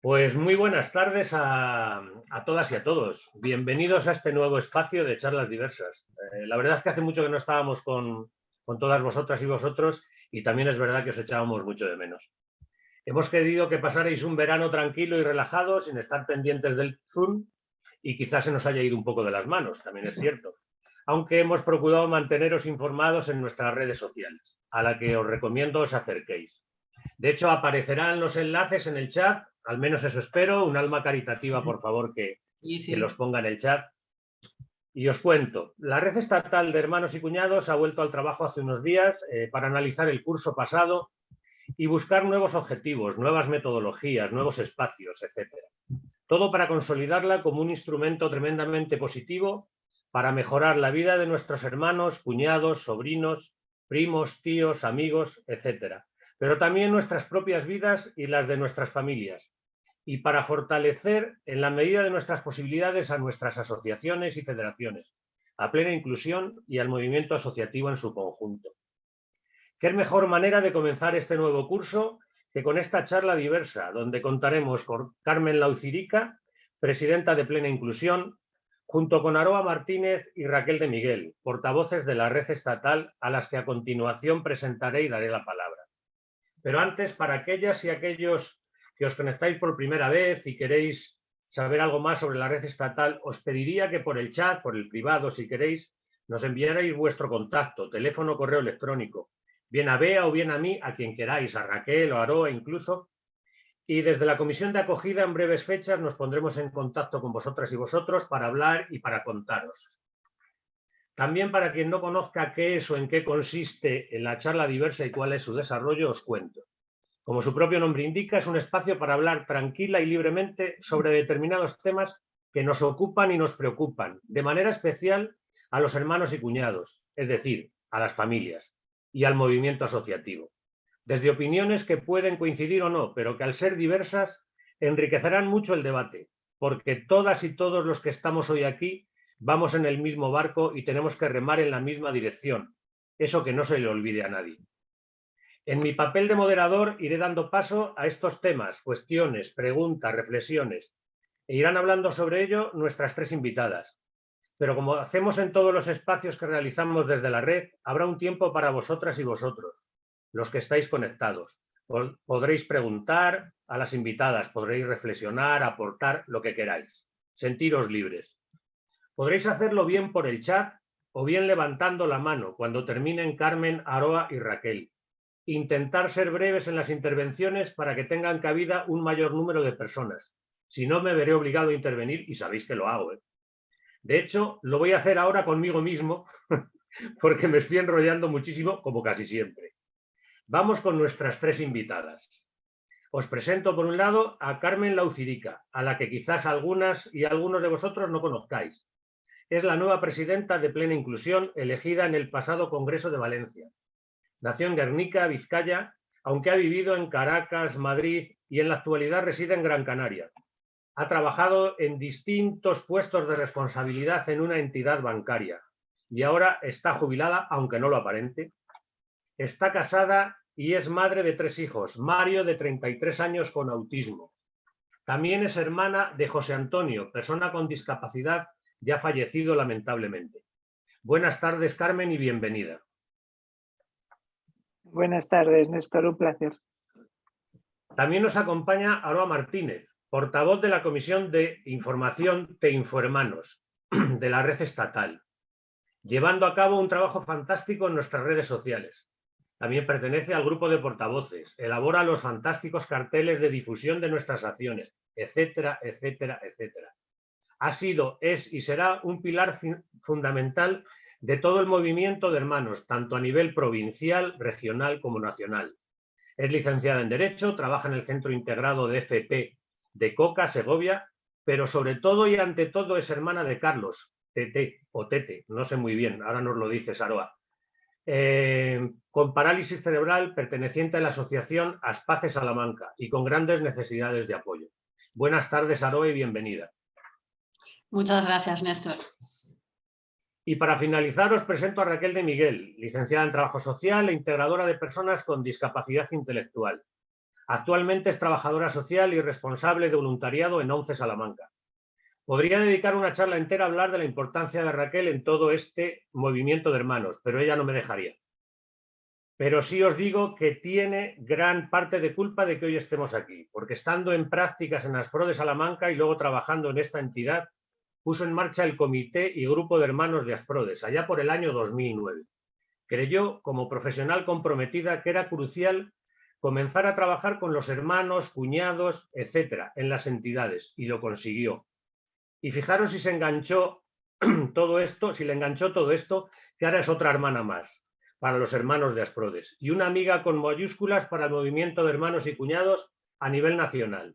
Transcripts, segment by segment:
Pues muy buenas tardes a, todas y a todos. Bienvenidos a este nuevo espacio de charlas diversas. Eh, la verdad es que hace mucho que no estábamos con, con todas vosotras y vosotros y también es verdad que os echábamos mucho de menos. Hemos querido que pasarais un verano tranquilo y relajado sin estar pendientes del Zoom y quizás se nos haya ido un poco de las manos, también es cierto aunque hemos procurado manteneros informados en nuestras redes sociales, a la que os recomiendo os acerquéis. De hecho, aparecerán los enlaces en el chat, al menos eso espero, un alma caritativa, por favor, que, los ponga en el chat. Y os cuento, la red estatal de hermanos y cuñados ha vuelto al trabajo hace unos días eh, para analizar el curso pasado y buscar nuevos objetivos, nuevas metodologías, nuevos espacios, etc. Todo para consolidarla como un instrumento tremendamente positivo para mejorar la vida de nuestros hermanos, cuñados, sobrinos, primos, tíos, amigos, etc. Pero también nuestras propias vidas y las de nuestras familias. Y para fortalecer, en la medida de nuestras posibilidades, a nuestras asociaciones y federaciones, a plena inclusión y al movimiento asociativo en su conjunto. ¿Qué mejor manera de comenzar este nuevo curso que con esta charla diversa, donde contaremos con Carmen Laucirica, presidenta de Plena Inclusión, junto con Aroa Martínez y Raquel de Miguel, portavoces de la red estatal a las que a continuación presentaré y daré la palabra. Pero antes, para aquellas y aquellos que os conectáis por primera vez y queréis saber algo más sobre la red estatal, os pediría que por el chat, por el privado, si queréis, nos enviarais vuestro contacto, teléfono, correo electrónico, bien a Bea o bien a mí, a quien queráis, a Raquel o a Aroa incluso, y desde la comisión de acogida en breves fechas nos pondremos en contacto con vosotras y vosotros para hablar y para contaros. También para quien no conozca qué es o en qué consiste en la charla diversa y cuál es su desarrollo, os cuento. Como su propio nombre indica, es un espacio para hablar tranquila y libremente sobre determinados temas que nos ocupan y nos preocupan, de manera especial a los hermanos y cuñados, es decir, a las familias y al movimiento asociativo desde opiniones que pueden coincidir o no, pero que al ser diversas enriquecerán mucho el debate, porque todas y todos los que estamos hoy aquí vamos en el mismo barco y tenemos que remar en la misma dirección, eso que no se le olvide a nadie. En mi papel de moderador iré dando paso a estos temas, cuestiones, preguntas, reflexiones, e irán hablando sobre ello nuestras tres invitadas. Pero como hacemos en todos los espacios que realizamos desde la red, habrá un tiempo para vosotras y vosotros, los que estáis conectados. Podréis preguntar a las invitadas, podréis reflexionar, aportar lo que queráis. Sentiros libres. Podréis hacerlo bien por el chat o bien levantando la mano cuando terminen Carmen, Aroa y Raquel. Intentar ser breves en las intervenciones para que tengan cabida un mayor número de personas. Si no, me veré obligado a intervenir y sabéis que lo hago. ¿eh? De hecho, lo voy a hacer ahora conmigo mismo porque me estoy enrollando muchísimo, como casi siempre. Vamos con nuestras tres invitadas. Os presento por un lado a Carmen Laucirica, a la que quizás algunas y algunos de vosotros no conozcáis. Es la nueva presidenta de Plena Inclusión elegida en el pasado Congreso de Valencia. Nació en Guernica, Vizcaya, aunque ha vivido en Caracas, Madrid y en la actualidad reside en Gran Canaria. Ha trabajado en distintos puestos de responsabilidad en una entidad bancaria y ahora está jubilada, aunque no lo aparente, Está casada y es madre de tres hijos, Mario de 33 años con autismo. También es hermana de José Antonio, persona con discapacidad ya fallecido lamentablemente. Buenas tardes, Carmen, y bienvenida. Buenas tardes, Néstor, un placer. También nos acompaña Aroa Martínez, portavoz de la Comisión de Información de Infohermanos, de la red estatal, llevando a cabo un trabajo fantástico en nuestras redes sociales. También pertenece al grupo de portavoces, elabora los fantásticos carteles de difusión de nuestras acciones, etcétera, etcétera, etcétera. Ha sido, es y será un pilar fundamental de todo el movimiento de hermanos, tanto a nivel provincial, regional como nacional. Es licenciada en Derecho, trabaja en el Centro Integrado de FP de Coca, Segovia, pero sobre todo y ante todo es hermana de Carlos, Tete o Tete, no sé muy bien, ahora nos lo dice Saroa, eh, con parálisis cerebral perteneciente a la asociación Aspace Salamanca y con grandes necesidades de apoyo. Buenas tardes, Aroe, y bienvenida. Muchas gracias, Néstor. Y para finalizar os presento a Raquel de Miguel, licenciada en Trabajo Social e integradora de personas con discapacidad intelectual. Actualmente es trabajadora social y responsable de voluntariado en ONCE Salamanca. Podría dedicar una charla entera a hablar de la importancia de Raquel en todo este movimiento de hermanos, pero ella no me dejaría. Pero sí os digo que tiene gran parte de culpa de que hoy estemos aquí, porque estando en prácticas en Aspro de Salamanca y luego trabajando en esta entidad, puso en marcha el Comité y Grupo de Hermanos de Asprodes, allá por el año 2009. Creyó, como profesional comprometida, que era crucial comenzar a trabajar con los hermanos, cuñados, etcétera, en las entidades, y lo consiguió. Y fijaros si se enganchó todo esto, si le enganchó todo esto, que ahora es otra hermana más para los hermanos de Asprodes y una amiga con mayúsculas para el movimiento de hermanos y cuñados a nivel nacional.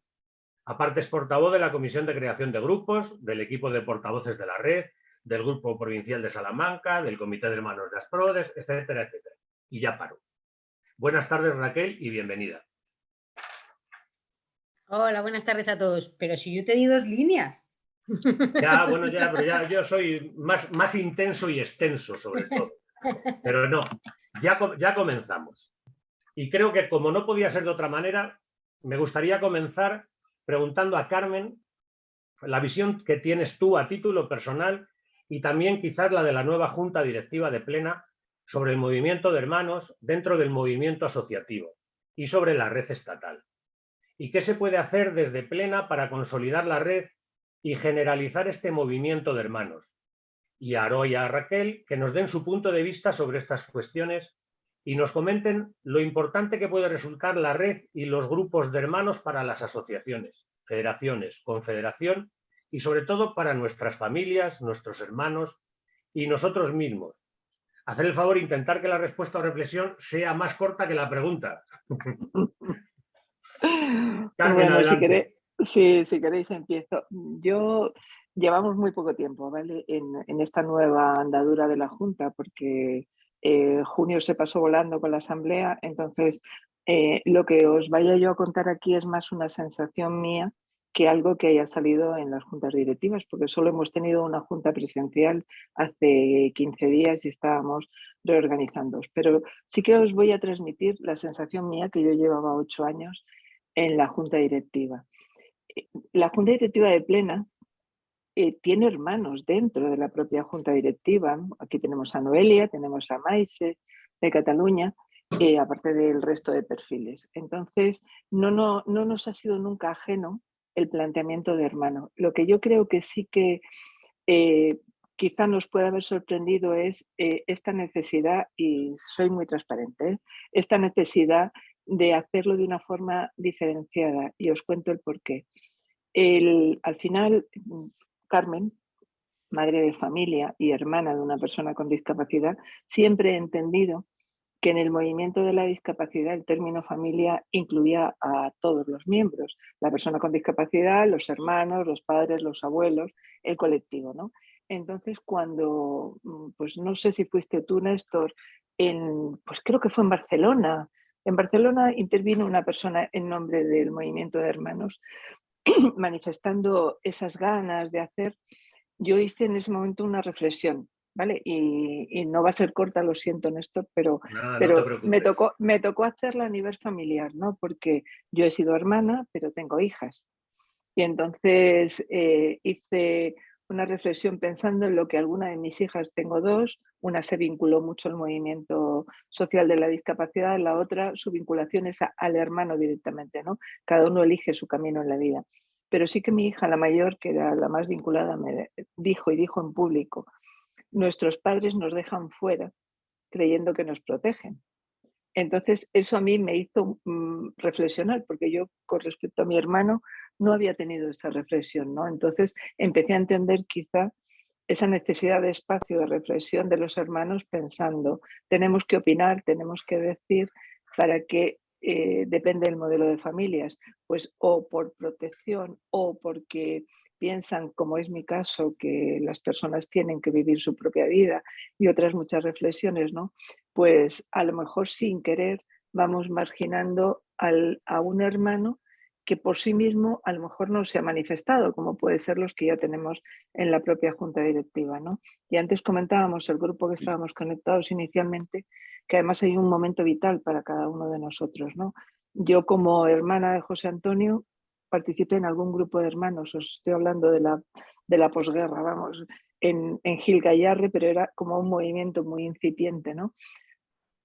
Aparte es portavoz de la Comisión de Creación de Grupos, del equipo de portavoces de la red, del Grupo Provincial de Salamanca, del Comité de Hermanos de Asprodes, etcétera, etcétera. Y ya paro. Buenas tardes, Raquel, y bienvenida. Hola, buenas tardes a todos. Pero si yo te di dos líneas. Ya, bueno, ya, pero ya yo soy más, más intenso y extenso, sobre todo. Pero no, ya, ya comenzamos. Y creo que como no podía ser de otra manera, me gustaría comenzar preguntando a Carmen la visión que tienes tú a título personal y también quizás la de la nueva Junta Directiva de Plena sobre el movimiento de hermanos dentro del movimiento asociativo y sobre la red estatal. ¿Y qué se puede hacer desde Plena para consolidar la red y generalizar este movimiento de hermanos? Y a Aro y a Raquel que nos den su punto de vista sobre estas cuestiones y nos comenten lo importante que puede resultar la red y los grupos de hermanos para las asociaciones, federaciones, confederación y sobre todo para nuestras familias, nuestros hermanos y nosotros mismos. Hacer el favor, intentar que la respuesta o reflexión sea más corta que la pregunta. Carmen, si, si queréis empiezo. Yo llevamos muy poco tiempo ¿vale? en, esta nueva andadura de la Junta porque eh, junio se pasó volando con la asamblea, entonces eh, lo que os vaya yo a contar aquí es más una sensación mía que algo que haya salido en las juntas directivas, porque solo hemos tenido una junta presencial hace 15 días y estábamos reorganizando. Pero sí que os voy a transmitir la sensación mía que yo llevaba ocho años en la junta directiva. La junta directiva de Plena eh, tiene hermanos dentro de la propia junta directiva. Aquí tenemos a Noelia, tenemos a Maise de Cataluña, eh, aparte del resto de perfiles. Entonces, no, no, no nos ha sido nunca ajeno el planteamiento de hermano. Lo que yo creo que sí que eh, quizá nos puede haber sorprendido es esta necesidad, y soy muy transparente, esta necesidad de hacerlo de una forma diferenciada y os cuento el porqué. El, al final, Carmen, madre de familia y hermana de una persona con discapacidad, siempre he entendido que en el movimiento de la discapacidad el término familia incluía a todos los miembros, la persona con discapacidad, los hermanos, los padres, los abuelos, el colectivo. ¿no? Entonces cuando, pues no sé si fuiste tú Néstor, en, pues creo que fue en Barcelona, en Barcelona intervino una persona en nombre del movimiento de hermanos manifestando esas ganas de hacer, yo hice en ese momento una reflexión, ¿vale? Y, no va a ser corta, lo siento, Néstor, pero, pero me, tocó, me tocó hacerla a nivel familiar, ¿no? Porque yo he sido hermana, pero tengo hijas. Y entonces eh, hice una reflexión pensando en lo que alguna de mis hijas, tengo dos, una se vinculó mucho al movimiento social de la discapacidad, la otra su vinculación es al hermano directamente, ¿no? Cada uno elige su camino en la vida. Pero sí que mi hija, la mayor, que era la más vinculada, me dijo y dijo en público, nuestros padres nos dejan fuera creyendo que nos protegen. Entonces, eso a mí me hizo mm, reflexionar, porque yo con respecto a mi hermano no había tenido esa reflexión, ¿no? Entonces empecé a entender quizá esa necesidad de espacio de reflexión de los hermanos pensando, tenemos que opinar, tenemos que decir para que eh, depende del modelo de familias, pues o por protección o porque piensan, como es mi caso, que las personas tienen que vivir su propia vida y otras muchas reflexiones, ¿no? Pues a lo mejor sin querer vamos marginando al, a un hermano que por sí mismo a lo mejor no se ha manifestado, como puede ser los que ya tenemos en la propia junta directiva. ¿no? Y antes comentábamos, el grupo que estábamos conectados inicialmente, que además hay un momento vital para cada uno de nosotros. ¿no? Yo como hermana de José Antonio participé en algún grupo de hermanos, os estoy hablando de la, de la posguerra, vamos, en, en Gil Gallarre, pero era como un movimiento muy incipiente, ¿no?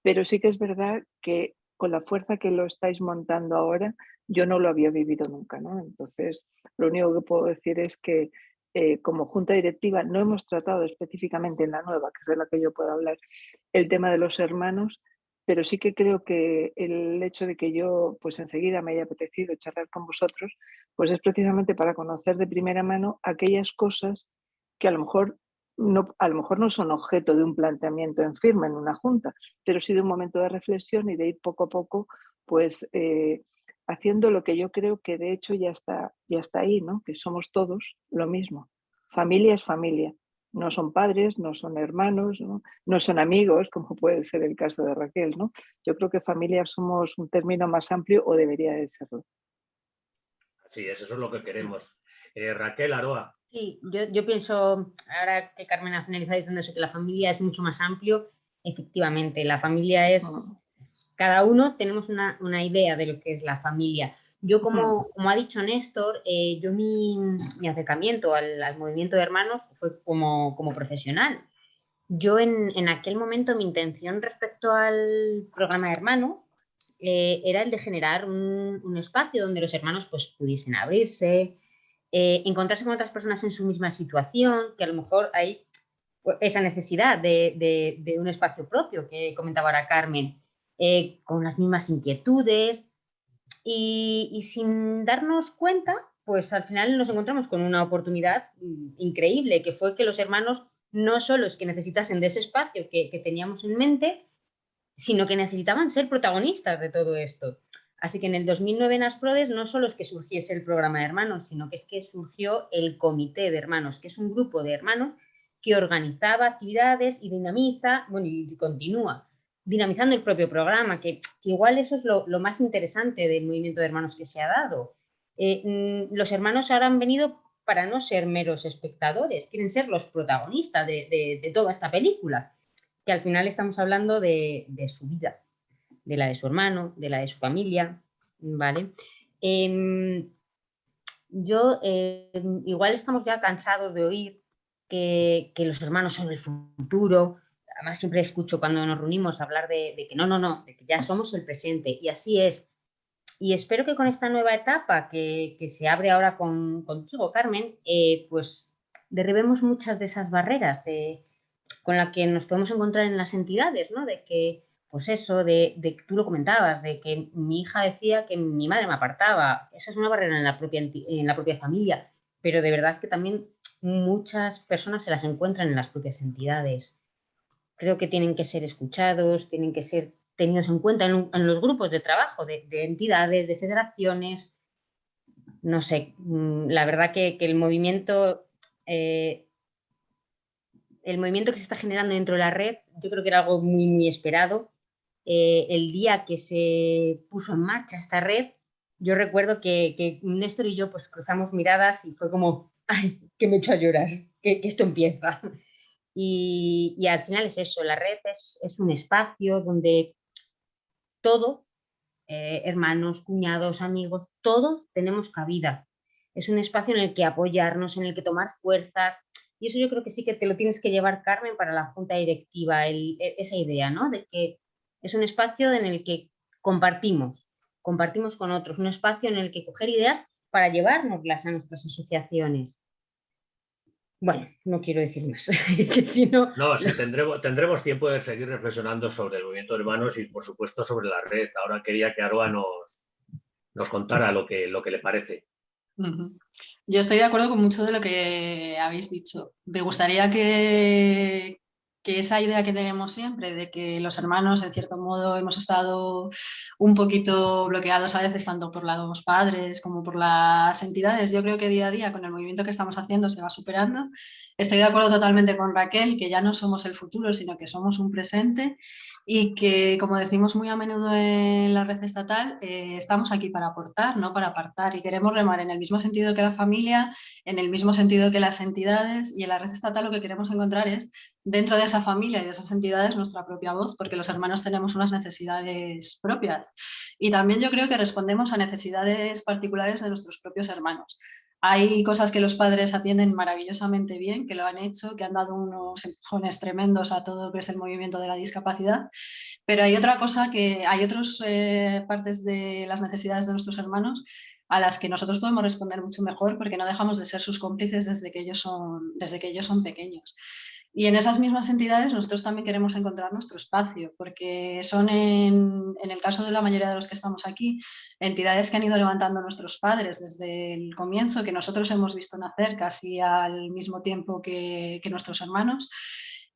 Pero sí que es verdad que con la fuerza que lo estáis montando ahora, yo no lo había vivido nunca, ¿no? Entonces, lo único que puedo decir es que eh, como junta directiva no hemos tratado específicamente en la nueva, que es de la que yo puedo hablar, el tema de los hermanos, pero sí que creo que el hecho de que yo pues enseguida me haya apetecido charlar con vosotros, pues es precisamente para conocer de primera mano aquellas cosas que a lo mejor no, a lo mejor no son objeto de un planteamiento en firme en una junta, pero sí de un momento de reflexión y de ir poco a poco pues eh, haciendo lo que yo creo que de hecho ya está, ya está ahí, ¿no? que somos todos lo mismo. Familia es familia, no son padres, no son hermanos, ¿no? son amigos, como puede ser el caso de Raquel. ¿no? Yo creo que familia somos un término más amplio o debería de serlo. Sí, eso es lo que queremos. Eh, Raquel Aroa. Sí, yo, pienso, ahora que Carmen ha finalizado diciendo eso, que la familia es mucho más amplio, efectivamente, la familia es, ah. Cada uno tenemos una, una idea de lo que es la familia. Yo, como, como ha dicho Néstor, eh, yo mi, mi acercamiento al, al, movimiento de hermanos fue como, como profesional. Yo en, en, aquel momento mi intención respecto al programa de hermanos eh, era el de generar un, un, espacio donde los hermanos pues, pudiesen abrirse, eh, encontrarse con otras personas en su misma situación, que a lo mejor hay pues, esa necesidad de, de, de un espacio propio que comentaba ahora Carmen, con las mismas inquietudes, y, sin darnos cuenta, pues al final nos encontramos con una oportunidad increíble, que fue que los hermanos no solo es que necesitasen de ese espacio que, teníamos en mente, sino que necesitaban ser protagonistas de todo esto. Así que en el 2009 en Asprodes no solo es que surgiese el programa de hermanos, sino que es que surgió el comité de hermanos, que es un grupo de hermanos que organizaba actividades y dinamiza, bueno, y continúa dinamizando el propio programa, que, igual eso es lo, más interesante del movimiento de hermanos que se ha dado. Eh, mm, los hermanos ahora han venido para no ser meros espectadores, quieren ser los protagonistas de, toda esta película, que al final estamos hablando de, su vida, de la de su hermano, de la de su familia, ¿vale? Em, yo, em, igual estamos ya cansados de oír que, que los hermanos son el futuro, además siempre escucho cuando nos reunimos hablar de, que no, no, no, de que ya somos el presente y así es. Y espero que con esta nueva etapa que, se abre ahora con, contigo, Carmen, eh, pues derribemos muchas de esas barreras de, con las que nos podemos encontrar en las entidades, ¿no? De que, pues eso, de, de tú lo comentabas, de que mi hija decía que mi madre me apartaba, esa es una barrera en la propia, en la propia familia, pero de verdad que también muchas personas se las encuentran en las propias entidades creo que tienen que ser escuchados, tienen que ser tenidos en cuenta en, los grupos de trabajo de, entidades, de federaciones. No sé, mm, la verdad que, el movimiento... Eh, el movimiento que se está generando dentro de la red, yo creo que era algo muy, muy esperado. Eh, el día que se puso en marcha esta red, yo recuerdo que, Néstor y yo pues cruzamos miradas y fue como, ay, que me echo a llorar, que, que esto empieza. Y, al final es eso, la red es, un espacio donde todos, eh, hermanos, cuñados, amigos, todos tenemos cabida. Es un espacio en el que apoyarnos, en el que tomar fuerzas. Y eso yo creo que sí que te lo tienes que llevar, Carmen, para la junta directiva, e, esa idea, ¿no? De que es un espacio en el que compartimos, compartimos con otros, un espacio en el que coger ideas para llevárnoslas a nuestras asociaciones. Bueno, no quiero decir más. no, sí, tendremos, tendremos tiempo de seguir reflexionando sobre el movimiento de hermanos y, por supuesto, sobre la red. Ahora quería que Aroa nos, nos contara lo que, lo que le parece. Yo estoy de acuerdo con mucho de lo que habéis dicho. Me gustaría que, que esa idea que tenemos siempre de que los hermanos, en cierto modo, hemos estado un poquito bloqueados a veces, tanto por los padres como por las entidades, yo creo que día a día con el movimiento que estamos haciendo se va superando. Estoy de acuerdo totalmente con Raquel, que ya no somos el futuro, sino que somos un presente y que, como decimos muy a menudo en la red estatal, eh, estamos aquí para aportar, no para apartar y queremos remar en el mismo sentido que la familia, en el mismo sentido que las entidades y en la red estatal lo que queremos encontrar es dentro de esa familia y de esas entidades nuestra propia voz, porque los hermanos tenemos unas necesidades propias y también yo creo que respondemos a necesidades particulares de nuestros propios hermanos. Hay cosas que los padres atienden maravillosamente bien, que lo han hecho, que han dado unos empujones tremendos a todo lo que es el movimiento de la discapacidad, pero hay otra cosa que hay otras eh, partes de las necesidades de nuestros hermanos a las que nosotros podemos responder mucho mejor porque no dejamos de ser sus cómplices desde que ellos son, desde que ellos son pequeños. Y en esas mismas entidades nosotros también queremos encontrar nuestro espacio, porque son en, el caso de la mayoría de los que estamos aquí, entidades que han ido levantando nuestros padres desde el comienzo, que nosotros hemos visto nacer casi al mismo tiempo que, que nuestros hermanos,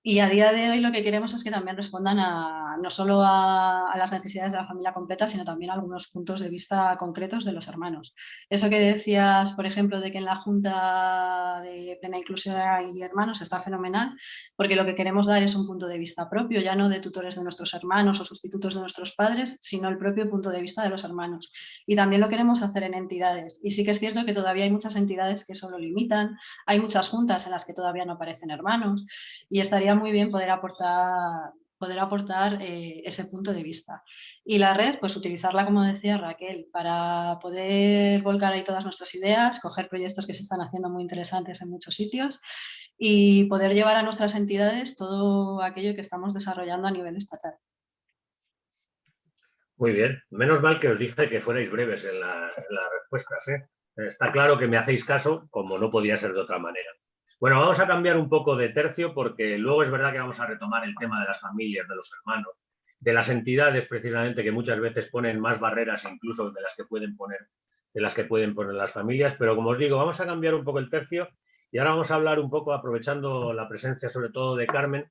y a día de hoy lo que queremos es que también respondan a, no solo a, las necesidades de la familia completa, sino también a algunos puntos de vista concretos de los hermanos. Eso que decías, por ejemplo, de que en la Junta de Plena Inclusión hay hermanos está fenomenal, porque lo que queremos dar es un punto de vista propio, ya no de tutores de nuestros hermanos o sustitutos de nuestros padres, sino el propio punto de vista de los hermanos. Y también lo queremos hacer en entidades. Y sí que es cierto que todavía hay muchas entidades que solo limitan, hay muchas juntas en las que todavía no aparecen hermanos, y estaría muy bien poder aportar, poder aportar eh, ese punto de vista. Y la red, pues utilizarla, como decía Raquel, para poder volcar ahí todas nuestras ideas, coger proyectos que se están haciendo muy interesantes en muchos sitios y poder llevar a nuestras entidades todo aquello que estamos desarrollando a nivel estatal. Muy bien, menos mal que os dije que fuerais breves en, las respuestas. ¿eh? Está claro que me hacéis caso, como no podía ser de otra manera. Bueno, vamos a cambiar un poco de tercio porque luego es verdad que vamos a retomar el tema de las familias, de los hermanos, de las entidades precisamente que muchas veces ponen más barreras incluso de las que pueden poner, de las que pueden poner las familias, pero como os digo, vamos a cambiar un poco el tercio y ahora vamos a hablar un poco, aprovechando la presencia sobre todo de Carmen,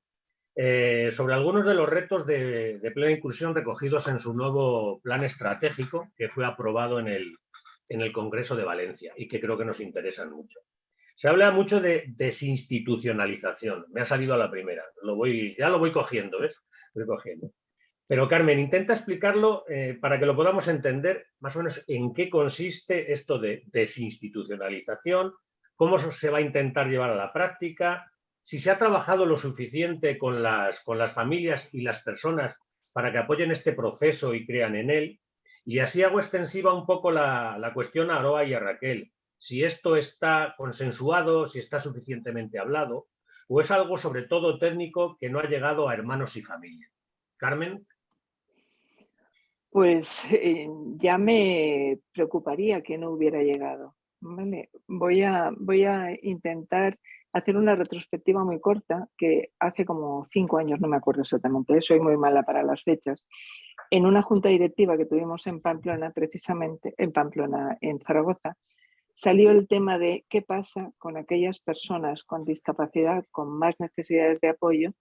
eh, sobre algunos de los retos de, plena inclusión recogidos en su nuevo plan estratégico que fue aprobado en el, en el Congreso de Valencia y que creo que nos interesan mucho. Se habla mucho de desinstitucionalización. Me ha salido a la primera. Lo voy, ya lo voy cogiendo, ¿ves? Pero Carmen, intenta explicarlo eh, para que lo podamos entender más o menos en qué consiste esto de desinstitucionalización, cómo se va a intentar llevar a la práctica, si se ha trabajado lo suficiente con las, con las familias y las personas para que apoyen este proceso y crean en él. Y así hago extensiva un poco la, la cuestión a Aroa y a Raquel si esto está consensuado, si está suficientemente hablado, o es algo sobre todo técnico que no ha llegado a hermanos y familia. Carmen. Pues eh, ya me preocuparía que no hubiera llegado. Voy, a, voy a intentar hacer una retrospectiva muy corta que hace como cinco años, no me acuerdo exactamente, soy muy mala para las fechas, en una junta directiva que tuvimos en Pamplona, precisamente, en Pamplona, en Zaragoza, salió el tema de qué pasa con aquellas personas con discapacidad, con más necesidades de apoyo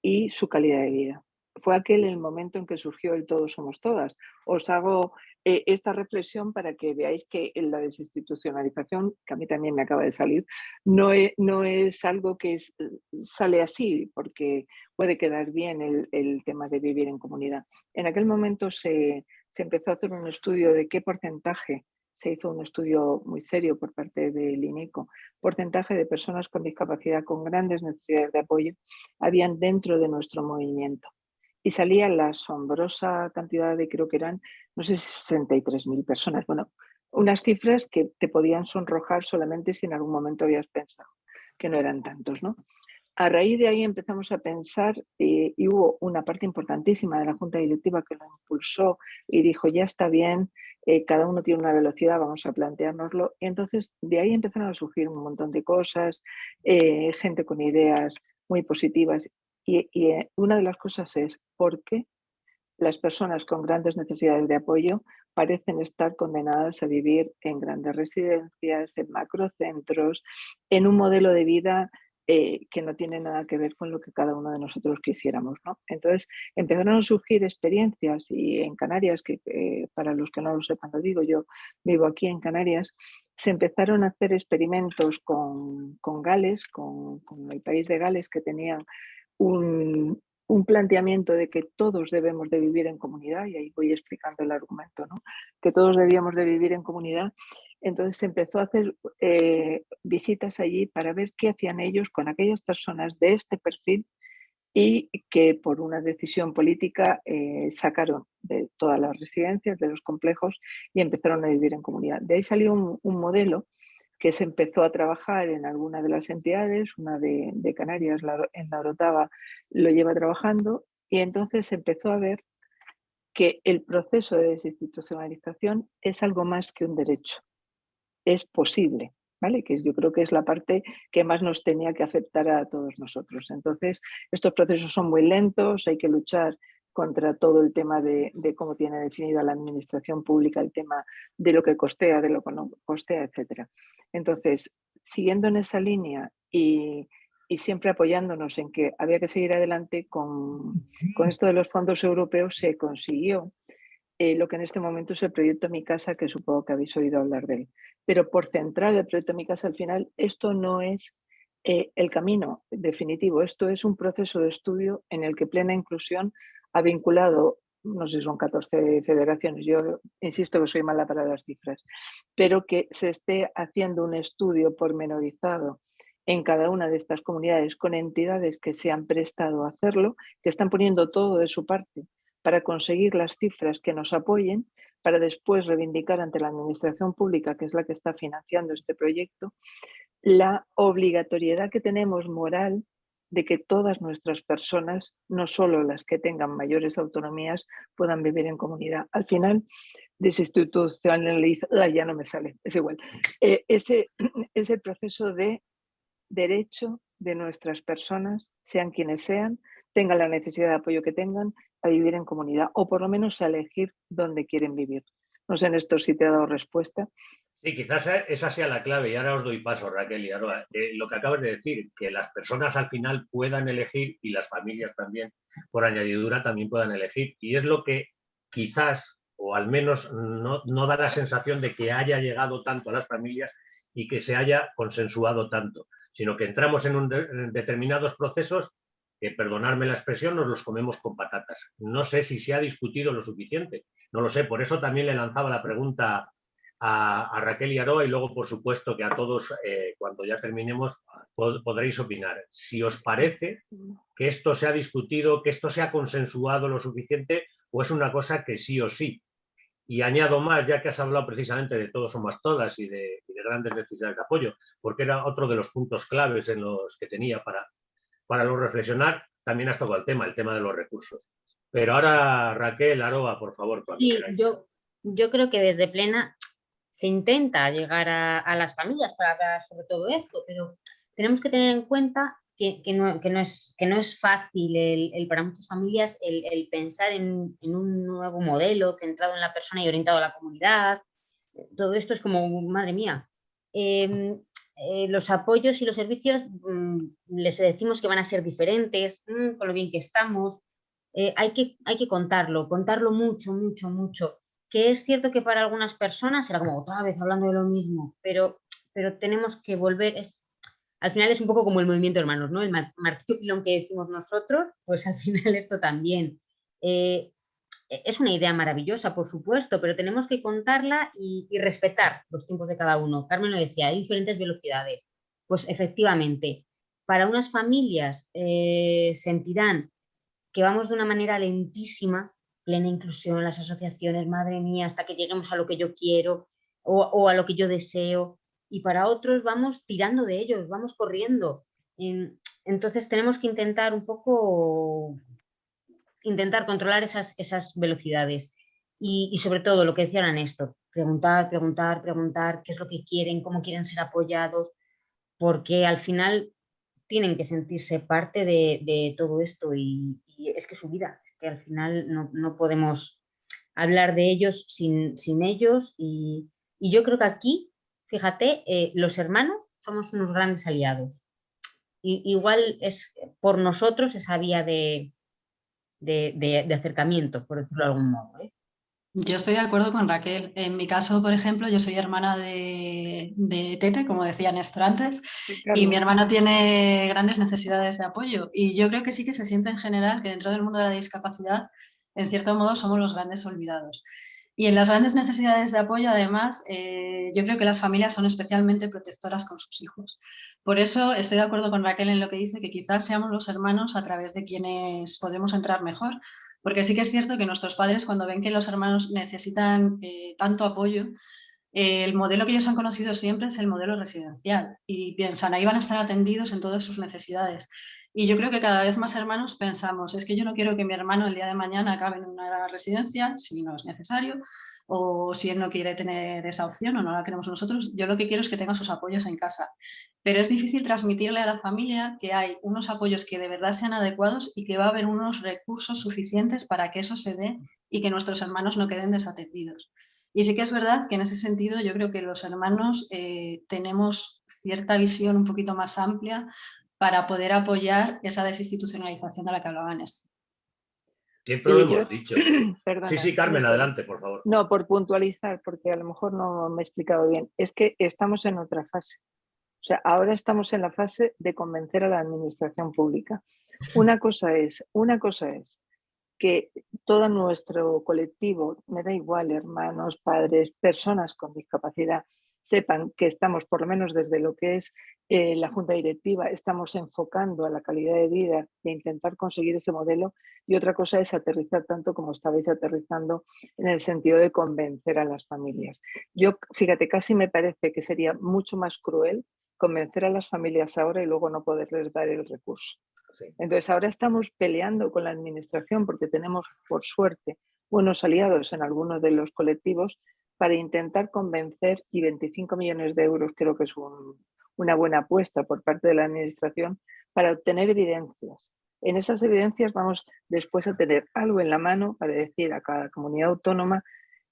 y su calidad de vida. Fue aquel el momento en que surgió el todos somos todas. Os hago eh, esta reflexión para que veáis que la desinstitucionalización, que a mí también me acaba de salir, no es, no es algo que sale así, porque puede quedar bien el, el, tema de vivir en comunidad. En aquel momento se, se empezó a hacer un estudio de qué porcentaje se hizo un estudio muy serio por parte del INECO, porcentaje de personas con discapacidad con grandes necesidades de apoyo habían dentro de nuestro movimiento. Y salía la asombrosa cantidad de, creo que eran, no sé, 63.000 personas. Bueno, unas cifras que te podían sonrojar solamente si en algún momento habías pensado que no eran tantos, ¿no? A raíz de ahí empezamos a pensar eh, y hubo una parte importantísima de la Junta Directiva que lo impulsó y dijo, ya está bien, eh, cada uno tiene una velocidad, vamos a planteárnoslo. Y entonces de ahí empezaron a surgir un montón de cosas, eh, gente con ideas muy positivas. Y, una de las cosas es por qué las personas con grandes necesidades de apoyo parecen estar condenadas a vivir en grandes residencias, en macrocentros, en un modelo de vida eh, que no tiene nada que ver con lo que cada uno de nosotros quisiéramos. ¿no? Entonces empezaron a surgir experiencias y en Canarias, que eh, para los que no lo sepan lo digo, yo vivo aquí en Canarias, se empezaron a hacer experimentos con, con Gales, con, con, el país de Gales, que tenían un, un planteamiento de que todos debemos de vivir en comunidad, y ahí voy explicando el argumento, ¿no? que todos debíamos de vivir en comunidad, entonces se empezó a hacer eh, visitas allí para ver qué hacían ellos con aquellas personas de este perfil y que por una decisión política eh, sacaron de todas las residencias, de los complejos y empezaron a vivir en comunidad. De ahí salió un modelo que se empezó a trabajar en alguna de las entidades, una de, Canarias, en la Orotava, lo lleva trabajando y entonces se empezó a ver que el proceso de desinstitucionalización es algo más que un derecho, es posible, ¿vale? Que yo creo que es la parte que más nos tenía que afectar a todos nosotros. Entonces, estos procesos son muy lentos, hay que luchar contra todo el tema de, cómo tiene definida la administración pública el tema de lo que costea, de lo que no costea, etc. Entonces, siguiendo en esa línea y, siempre apoyándonos en que había que seguir adelante con, esto de los fondos europeos, se consiguió eh, lo que en este momento es el proyecto Mi Casa, que supongo que habéis oído hablar de él. Pero por central el proyecto Mi Casa, al final, esto no es eh, el camino definitivo, esto es un proceso de estudio en el que plena inclusión ha vinculado, no sé si son 14 federaciones, yo insisto que soy mala para las cifras, pero que se esté haciendo un estudio pormenorizado en cada una de estas comunidades con entidades que se han prestado a hacerlo, que están poniendo todo de su parte para conseguir las cifras que nos apoyen, para después reivindicar ante la administración pública, que es la que está financiando este proyecto, la obligatoriedad que tenemos moral de que todas nuestras personas, no solo las que tengan mayores autonomías, puedan vivir en comunidad. Al final, desinstitucionalizar, ya no me sale, es igual, eh, ese, ese proceso de derecho de nuestras personas, sean quienes sean, tengan la necesidad de apoyo que tengan, a vivir en comunidad o por lo menos a elegir dónde quieren vivir. No sé en esto si te ha dado respuesta, Sí, quizás e, esa sea la clave y ahora os doy paso, Raquel y Aroa. Eh, lo que acabas de decir, que las personas al final puedan elegir y las familias también, por añadidura, también puedan elegir. Y es lo que quizás, o al menos no, da la sensación de que haya llegado tanto a las familias y que se haya consensuado tanto, sino que entramos en, determinados procesos que, perdonarme la expresión, nos los comemos con patatas. No sé si se ha discutido lo suficiente, no lo sé, por eso también le lanzaba la pregunta a, Raquel y Aroa y luego, por supuesto, que a todos, eh, cuando ya terminemos, podréis opinar. Si os parece que esto se ha discutido, que esto se ha consensuado lo suficiente, o es una cosa que sí o sí. Y añado más, ya que has hablado precisamente de todos o más todas y de, grandes necesidades de apoyo, porque era otro de los puntos claves en los que tenía para, para lo reflexionar, también has tocado el tema, el tema de los recursos. Pero ahora, Raquel, Aroa, por favor. Sí, yo, yo creo que desde plena se intenta llegar a, las familias para hablar sobre todo esto, pero tenemos que tener en cuenta que, no, es, que no es fácil el, para muchas familias el, pensar en, un nuevo modelo centrado en la persona y orientado a la comunidad. Todo esto es como, madre mía. Em, eh, los apoyos y los servicios mm, les decimos que van a ser diferentes, mm, con lo bien que estamos. Eh, hay, que, hay que contarlo, contarlo mucho, mucho, mucho que es cierto que para algunas personas era como otra vez hablando de lo mismo, pero, pero tenemos que volver, es, al final es un poco como el movimiento hermanos, ¿no? El martillo pilón que decimos nosotros, pues al final esto también. Eh, es una idea maravillosa, por supuesto, pero tenemos que contarla y, respetar los tiempos de cada uno. Carmen lo decía, hay diferentes velocidades. Pues efectivamente, para unas familias eh, sentirán que vamos de una manera lentísima plena inclusión, las asociaciones, madre mía, hasta que lleguemos a lo que yo quiero o, a lo que yo deseo. Y para otros vamos tirando de ellos, vamos corriendo. Entonces tenemos que intentar un poco, intentar controlar esas, esas velocidades. Y, sobre todo lo que decía Néstor, preguntar, preguntar, preguntar qué es lo que quieren, cómo quieren ser apoyados, porque al final tienen que sentirse parte de, todo esto y, es que su vida, que al final no, podemos hablar de ellos sin, ellos y, yo creo que aquí, fíjate, eh, los hermanos somos unos grandes aliados. Y, igual es por nosotros esa vía de, de, acercamiento, por decirlo de algún modo. ¿eh? Yo estoy de acuerdo con Raquel. En mi caso, por ejemplo, yo soy hermana de, Tete, como decía Néstor antes, y mi hermana tiene grandes necesidades de apoyo. Y yo creo que sí que se siente en general que dentro del mundo de la discapacidad, en cierto modo, somos los grandes olvidados. Y en las grandes necesidades de apoyo, además, eh, yo creo que las familias son especialmente protectoras con sus hijos. Por eso estoy de acuerdo con Raquel en lo que dice, que quizás seamos los hermanos a través de quienes podemos entrar mejor, porque sí que es cierto que nuestros padres cuando ven que los hermanos necesitan eh, tanto apoyo, eh, el modelo que ellos han conocido siempre es el modelo residencial y piensan, ahí van a estar atendidos en todas sus necesidades. Y yo creo que cada vez más hermanos pensamos, es que yo no quiero que mi hermano el día de mañana acabe en una residencia, si no es necesario, o si él no quiere tener esa opción o no la queremos nosotros, yo lo que quiero es que tenga sus apoyos en casa. Pero es difícil transmitirle a la familia que hay unos apoyos que de verdad sean adecuados y que va a haber unos recursos suficientes para que eso se dé y que nuestros hermanos no queden desatendidos. Y sí que es verdad que en ese sentido yo creo que los hermanos eh, tenemos cierta visión un poquito más amplia para poder apoyar esa desinstitucionalización de la que hablaban esto. Siempre lo hemos dicho. sí, sí, Carmen, adelante, por favor. No, por puntualizar, porque a lo mejor no me he explicado bien. Es que estamos en otra fase. O sea, ahora estamos en la fase de convencer a la administración pública. Una cosa es, una cosa es que todo nuestro colectivo, me da igual, hermanos, padres, personas con discapacidad, sepan que estamos, por lo menos desde lo que es eh, la Junta Directiva, estamos enfocando a la calidad de vida e intentar conseguir ese modelo. Y otra cosa es aterrizar tanto como estabais aterrizando en el sentido de convencer a las familias. Yo, fíjate, casi me parece que sería mucho más cruel convencer a las familias ahora y luego no poderles dar el recurso. Entonces ahora estamos peleando con la administración porque tenemos, por suerte, buenos aliados en algunos de los colectivos para intentar convencer, y 25 millones de euros creo que es una buena apuesta por parte de la Administración, para obtener evidencias. En esas evidencias vamos después a tener algo en la mano para decir a cada comunidad autónoma,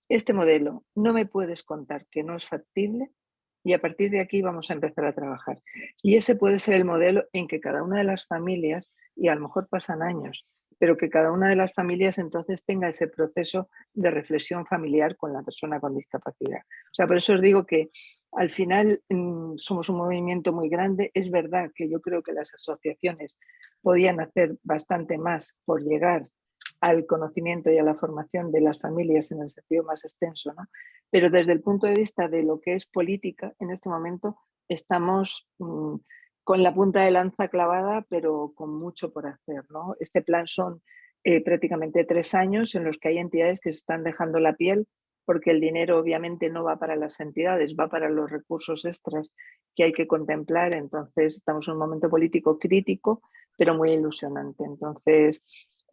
este modelo no me puedes contar que no es factible y a partir de aquí vamos a empezar a trabajar. Y ese puede ser el modelo en que cada una de las familias, y a lo mejor pasan años, pero que cada una de las familias entonces tenga ese proceso de reflexión familiar con la persona con discapacidad. O sea, por eso os digo que al final mm, somos un movimiento muy grande. Es verdad que yo creo que las asociaciones podían hacer bastante más por llegar al conocimiento y a la formación de las familias en el sentido más extenso, ¿no? pero desde el punto de vista de lo que es política, en este momento estamos mm, con la punta de lanza clavada, pero con mucho por hacer. ¿no? Este plan son eh, prácticamente tres años en los que hay entidades que se están dejando la piel porque el dinero obviamente no va para las entidades, va para los recursos extras que hay que contemplar. Entonces estamos en un momento político crítico, pero muy ilusionante. Entonces,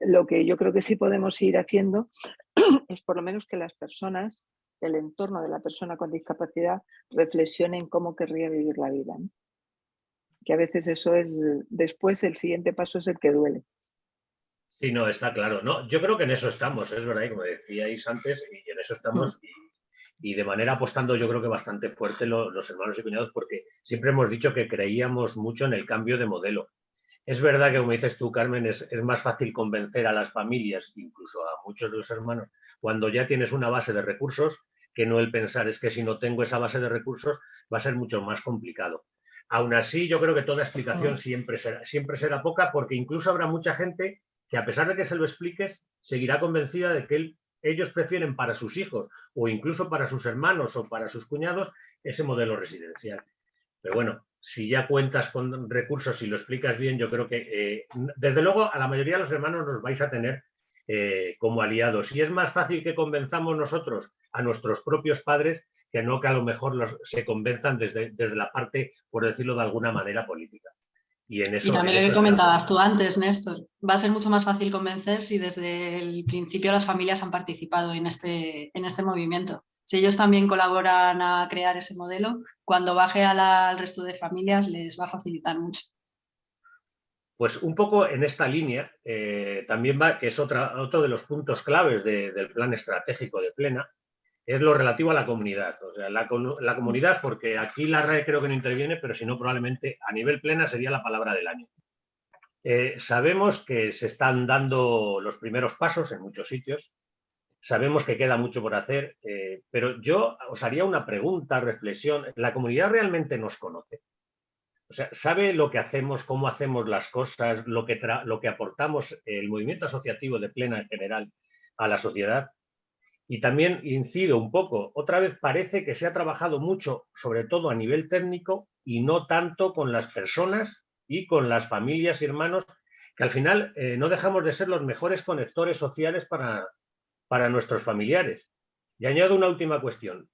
lo que yo creo que sí podemos ir haciendo es por lo menos que las personas, el entorno de la persona con discapacidad, reflexionen cómo querría vivir la vida que a veces eso es, después el siguiente paso es el que duele. Sí, no, está claro. No, yo creo que en eso estamos, es verdad, y como decíais antes, y en eso estamos, mm. y, de manera apostando yo creo que bastante fuerte los hermanos y cuñados, porque siempre hemos dicho que creíamos mucho en el cambio de modelo. Es verdad que, como dices tú, Carmen, es, es más fácil convencer a las familias, incluso a muchos de los hermanos, cuando ya tienes una base de recursos, que no el pensar es que si no tengo esa base de recursos va a ser mucho más complicado. Aún así, yo creo que toda explicación siempre será, siempre será poca porque incluso habrá mucha gente que a pesar de que se lo expliques, seguirá convencida de que ellos prefieren para sus hijos o incluso para sus hermanos o para sus cuñados ese modelo residencial. Pero bueno, si ya cuentas con recursos y lo explicas bien, yo creo que eh, desde luego a la mayoría de los hermanos nos vais a tener eh, como aliados. Y es más fácil que convenzamos nosotros a nuestros propios padres que no que a lo mejor los, se convenzan desde, desde la parte, por decirlo de alguna manera, política. Y, en eso, y también lo que comentabas tú antes, Néstor, va a ser mucho más fácil convencer si desde el principio las familias han participado en este, en este movimiento. Si ellos también colaboran a crear ese modelo, cuando baje al resto de familias les va a facilitar mucho. Pues un poco en esta línea eh, también va, que es otra, otro de los puntos claves del plan estratégico de Plena, es lo relativo a la comunidad. O sea, la, comunidad, porque aquí la RAE creo que no interviene, pero si no, probablemente a nivel plena sería la palabra del año. Eh, sabemos que se están dando los primeros pasos en muchos sitios, Sabemos que queda mucho por hacer, eh, pero yo os haría una pregunta, reflexión. ¿La comunidad realmente nos conoce? O sea, ¿sabe lo que hacemos, cómo hacemos las cosas, lo que, lo que aportamos el movimiento asociativo de plena en general a la sociedad? Y también incido un poco, otra vez parece que se ha trabajado mucho, sobre todo a nivel técnico, y no tanto con las personas y con las familias y hermanos, que al final eh, no dejamos de ser los mejores conectores sociales para, para nuestros familiares. Y añado una última cuestión,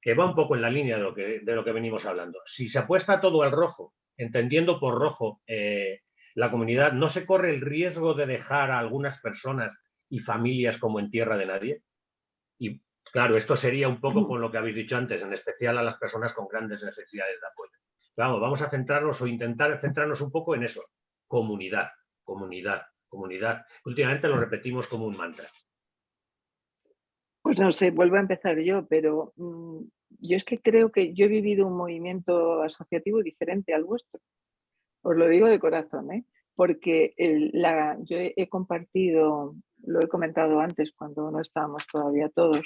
que va un poco en la línea de lo que, de lo que venimos hablando. Si se apuesta todo al rojo, entendiendo por rojo eh, la comunidad, ¿no se corre el riesgo de dejar a algunas personas y familias como en tierra de nadie? Y claro, esto sería un poco con lo que habéis dicho antes, en especial a las personas con grandes necesidades de apoyo. Vamos, vamos a centrarnos o intentar centrarnos un poco en eso. Comunidad, comunidad, comunidad. Últimamente lo repetimos como un mantra. Pues no sé, vuelvo a empezar yo, pero mm, yo es que creo que yo he vivido un movimiento asociativo diferente al vuestro. Os lo digo de corazón, ¿eh? porque la, yo he compartido lo he comentado antes cuando no estábamos todavía todos,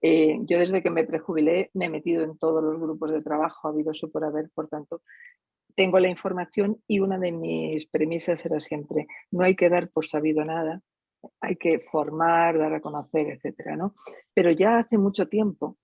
eh, yo desde que me prejubilé me he metido en todos los grupos de trabajo, ha habido su por haber, por tanto, tengo la información y una de mis premisas era siempre, no hay que dar por sabido nada, hay que formar, dar a conocer, etcétera, ¿no? Pero ya hace mucho tiempo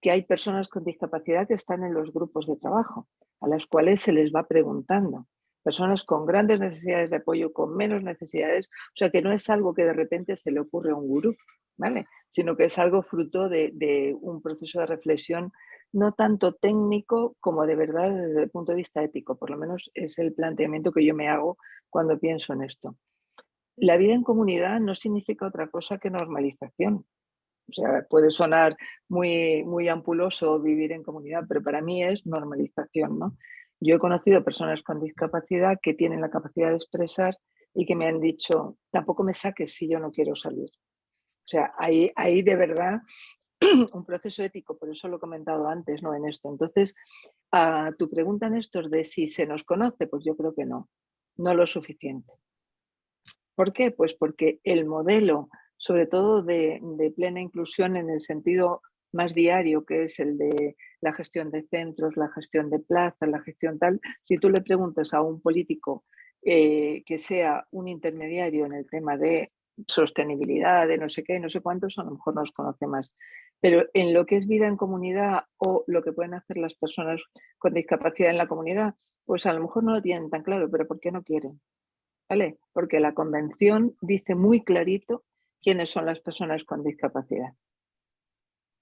que hay personas con discapacidad que están en los grupos de trabajo, a las cuales se les va preguntando personas con grandes necesidades de apoyo, con menos necesidades, o sea que no es algo que de repente se le ocurre a un gurú, ¿vale? Sino que es algo fruto de, un proceso de reflexión no tanto técnico como de verdad desde el punto de vista ético, por lo menos es el planteamiento que yo me hago cuando pienso en esto. La vida en comunidad no significa otra cosa que normalización. O sea, puede sonar muy, muy ampuloso vivir en comunidad, pero para mí es normalización, ¿no? Yo he conocido personas con discapacidad que tienen la capacidad de expresar y que me han dicho, tampoco me saques si yo no quiero salir. O sea, hay, hay de verdad un proceso ético, por eso lo he comentado antes, ¿no? En esto. Entonces, a tu pregunta, Néstor, de si se nos conoce, pues yo creo que no, no lo suficiente. ¿Por qué? Pues porque el modelo, sobre todo de plena inclusión en el sentido más diario, que es el de la gestión de centros, la gestión de plazas, la gestión tal, si tú le preguntas a un político eh, que sea un intermediario en el tema de sostenibilidad, de no sé qué, no sé cuántos, a lo mejor nos conoce más. Pero en lo que es vida en comunidad o lo que pueden hacer las personas con discapacidad en la comunidad, pues a lo mejor no lo tienen tan claro, pero ¿por qué no quieren? ¿Vale? Porque la convención dice muy clarito quiénes son las personas con discapacidad.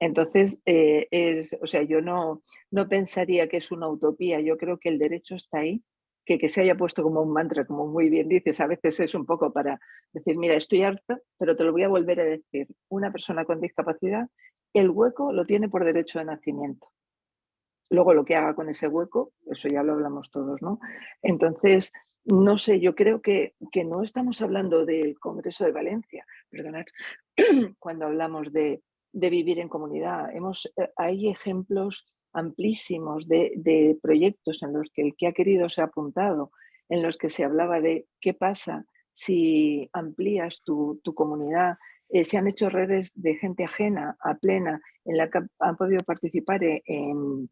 Entonces, eh, o sea, yo no, no pensaría que es una utopía, yo creo que el derecho está ahí, que, que se haya puesto como un mantra, como muy bien dices, a veces es un poco para decir, mira, estoy harta, pero te lo voy a volver a decir, una persona con discapacidad, el hueco lo tiene por derecho de nacimiento. Luego lo que haga con ese hueco, eso ya lo hablamos todos, ¿no? Entonces, no sé, yo creo que, que no estamos hablando del Congreso de Valencia, perdonad, cuando hablamos de de vivir en comunidad. Hemos, eh, hay ejemplos amplísimos de, proyectos en los que el que ha querido se ha apuntado, en los que se hablaba de qué pasa si amplías tu, comunidad. Eh, se han hecho redes de gente ajena a plena en la que han podido participar e, en,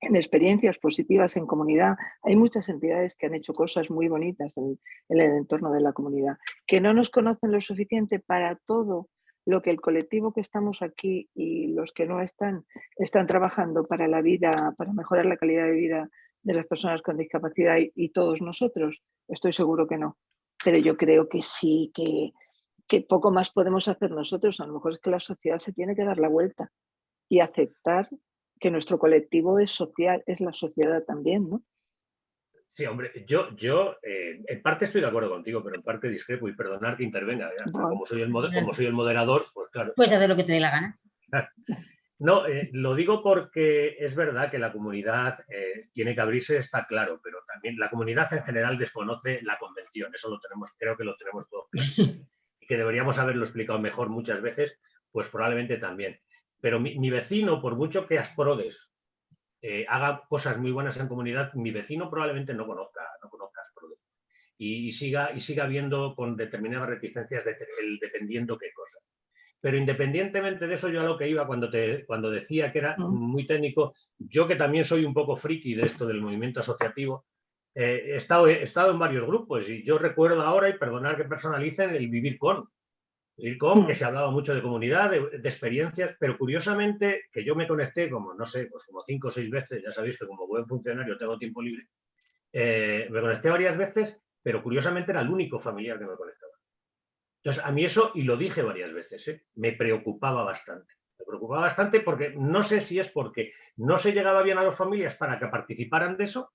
experiencias positivas en comunidad. Hay muchas entidades que han hecho cosas muy bonitas en, en el entorno de la comunidad, que no nos conocen lo suficiente para todo lo que el colectivo que estamos aquí y los que no están, están trabajando para la vida, para mejorar la calidad de vida de las personas con discapacidad y, todos nosotros, estoy seguro que no. Pero yo creo que sí, que, que poco más podemos hacer nosotros. A lo mejor es que la sociedad se tiene que dar la vuelta y aceptar que nuestro colectivo es social, es la sociedad también, ¿no? Sí, hombre, yo, yo eh, en parte estoy de acuerdo contigo, pero en parte discrepo y perdonar que intervenga. Como, soy el como soy el moderador, pues claro. Pues hacer lo que te dé la gana. No, eh, lo digo porque es verdad que la comunidad eh, tiene que abrirse, está claro, pero también la comunidad en general desconoce la convención, eso lo tenemos, creo que lo tenemos todo claro. Y que deberíamos haberlo explicado mejor muchas veces, pues probablemente también. Pero mi, mi vecino, por mucho que asprodes eh, haga cosas muy buenas en comunidad, mi vecino probablemente no conozca, no conozca y, y, siga, y siga viendo con determinadas reticencias de, dependiendo qué cosas. pero independientemente de eso, yo a lo que iba cuando, te, cuando decía que era muy técnico, yo que también soy un poco friki de esto del movimiento asociativo, eh, he, estado, he estado en varios grupos y yo recuerdo ahora, y perdonar que personalicen, el vivir con. Vivir con, que se hablaba mucho de comunidad, de, experiencias, pero curiosamente que yo me conecté como, no sé, pues como cinco o seis veces, ya sabéis que como buen funcionario tengo tiempo libre, eh, me conecté varias veces, pero curiosamente era el único familiar que me conectaba. Entonces, a mí eso, y lo dije varias veces, ¿eh? me preocupaba bastante. Me preocupaba bastante porque no sé si es porque no se llegaba bien a las familias para que participaran de eso,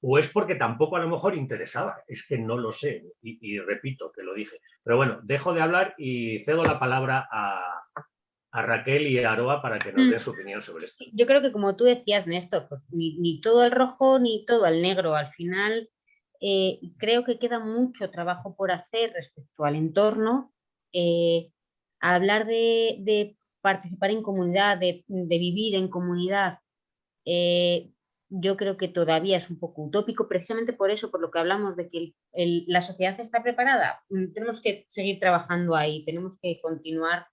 o es porque tampoco a lo mejor interesaba. Es que no lo sé, y, repito que lo dije. Pero bueno, dejo de hablar y cedo la palabra a, Raquel y a Aroa para que nos den mm. su opinión sobre esto. Yo creo que como tú decías, Néstor, pues ni, ni todo el rojo ni todo el negro. Al final eh, creo que queda mucho trabajo por hacer respecto al entorno. Eh, hablar de, participar en comunidad, de, vivir en comunidad, eh, yo creo que todavía es un poco utópico, precisamente por eso, por lo que hablamos de que la sociedad está preparada. Mm, tenemos que seguir trabajando ahí, tenemos que continuar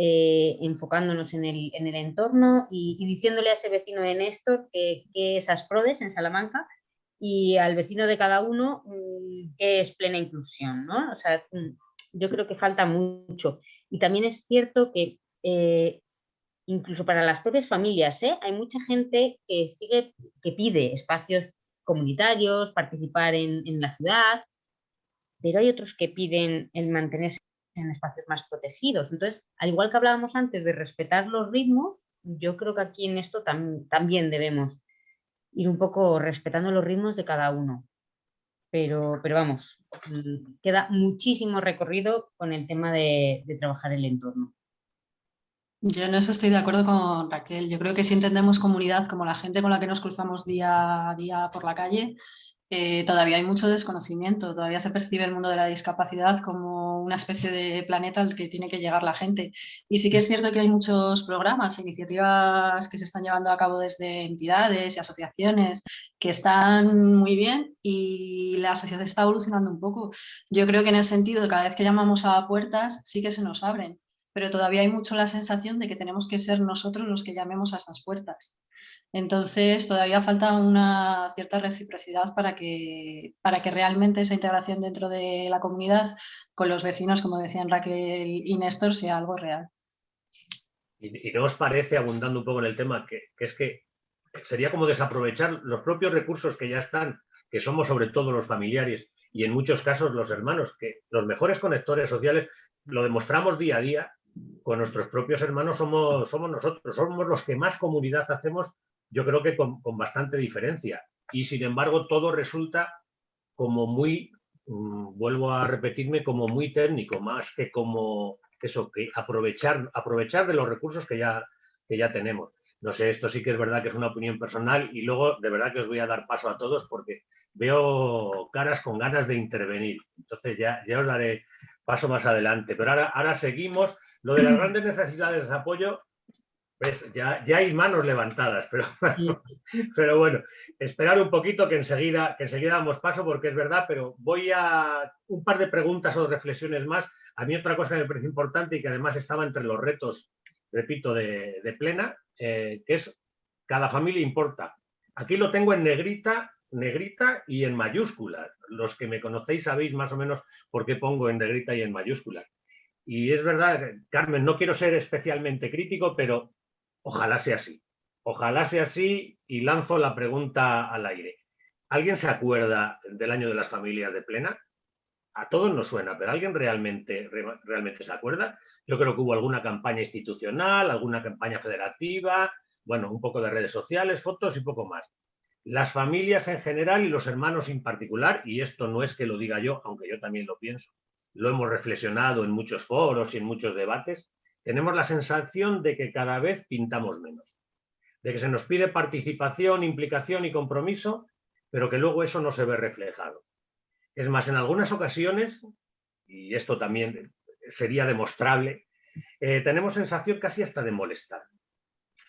enfocándonos en el, entorno y, diciéndole a ese vecino de Néstor que, que esas prodes en Salamanca y al vecino de cada uno mm, que es plena inclusión, ¿no? O sea, mm, yo creo que falta mucho. Y también es cierto que eh, incluso para las propias familias, ¿eh? hay mucha gente que sigue, que pide espacios comunitarios, participar en, la ciudad, pero hay otros que piden el mantenerse en espacios más protegidos. Entonces, al igual que hablábamos antes de respetar los ritmos, yo creo que aquí en esto también debemos ir un poco respetando los ritmos de cada uno. Pero, pero vamos, mm, queda muchísimo recorrido con el tema de trabajar el entorno. Yo en eso estoy de acuerdo con Raquel. Yo creo que si entendemos comunidad como la gente con la que nos cruzamos día a día por la calle, eh, todavía hay mucho desconocimiento, todavía se percibe el mundo de la discapacidad como una especie de planeta al que tiene que llegar la gente. Y sí que es cierto que hay muchos programas, iniciativas que se están llevando a cabo desde entidades y asociaciones que están muy bien y la sociedad está evolucionando un poco. Yo creo que en el sentido de cada vez que llamamos a puertas sí que se nos abren, pero todavía hay mucho la sensación de que tenemos que ser nosotros los que llamemos a esas puertas. Entonces, todavía falta una cierta reciprocidad para que, para que realmente esa integración dentro de la comunidad con los vecinos, como decían Raquel y Néstor, sea algo real. ¿Y, no os parece, abundando un poco en el tema, que, es que sería como desaprovechar los propios recursos que ya están, que somos sobre todo los familiares y en muchos casos los hermanos, que los mejores conectores sociales lo demostramos día a día, con nuestros propios hermanos somos, somos nosotros, somos los que más comunidad hacemos yo creo que con, bastante diferencia. Y sin embargo, todo resulta como muy, mm, vuelvo a repetirme, como muy técnico, más que como eso, que aprovechar, aprovechar de los recursos que ya, que ya tenemos. No sé, esto sí que es verdad que es una opinión personal y luego de verdad que os voy a dar paso a todos porque veo caras con ganas de intervenir. Entonces ya, ya os daré paso más adelante. Pero ahora, ahora seguimos. Lo de las grandes necesidades de apoyo pues ya, ya hay manos levantadas, pero, pero bueno, esperar un poquito que enseguida, que enseguida damos paso porque es verdad, pero voy a un par de preguntas o reflexiones más. A mí otra cosa que me parece importante y que además estaba entre los retos, repito, de, plena, eh, que es cada familia importa. Aquí lo tengo en negrita, negrita y en mayúsculas. Los que me conocéis sabéis más o menos por qué pongo en negrita y en mayúsculas. Y es verdad, Carmen, no quiero ser especialmente crítico, pero Ojalá sea así. Ojalá sea así y lanzo la pregunta al aire. ¿Alguien se acuerda del año de las familias de plena? A todos nos suena, pero ¿alguien realmente, realmente se acuerda? Yo creo que hubo alguna campaña institucional, alguna campaña federativa, bueno, un poco de redes sociales, fotos y poco más. Las familias en general y los hermanos en particular, y esto no es que lo diga yo, aunque yo también lo pienso, lo hemos reflexionado en muchos foros y en muchos debates, tenemos la sensación de que cada vez pintamos menos, de que se nos pide participación, implicación y compromiso, pero que luego eso no se ve reflejado. Es más, en algunas ocasiones, y esto también sería demostrable, eh, tenemos sensación casi hasta de molestar.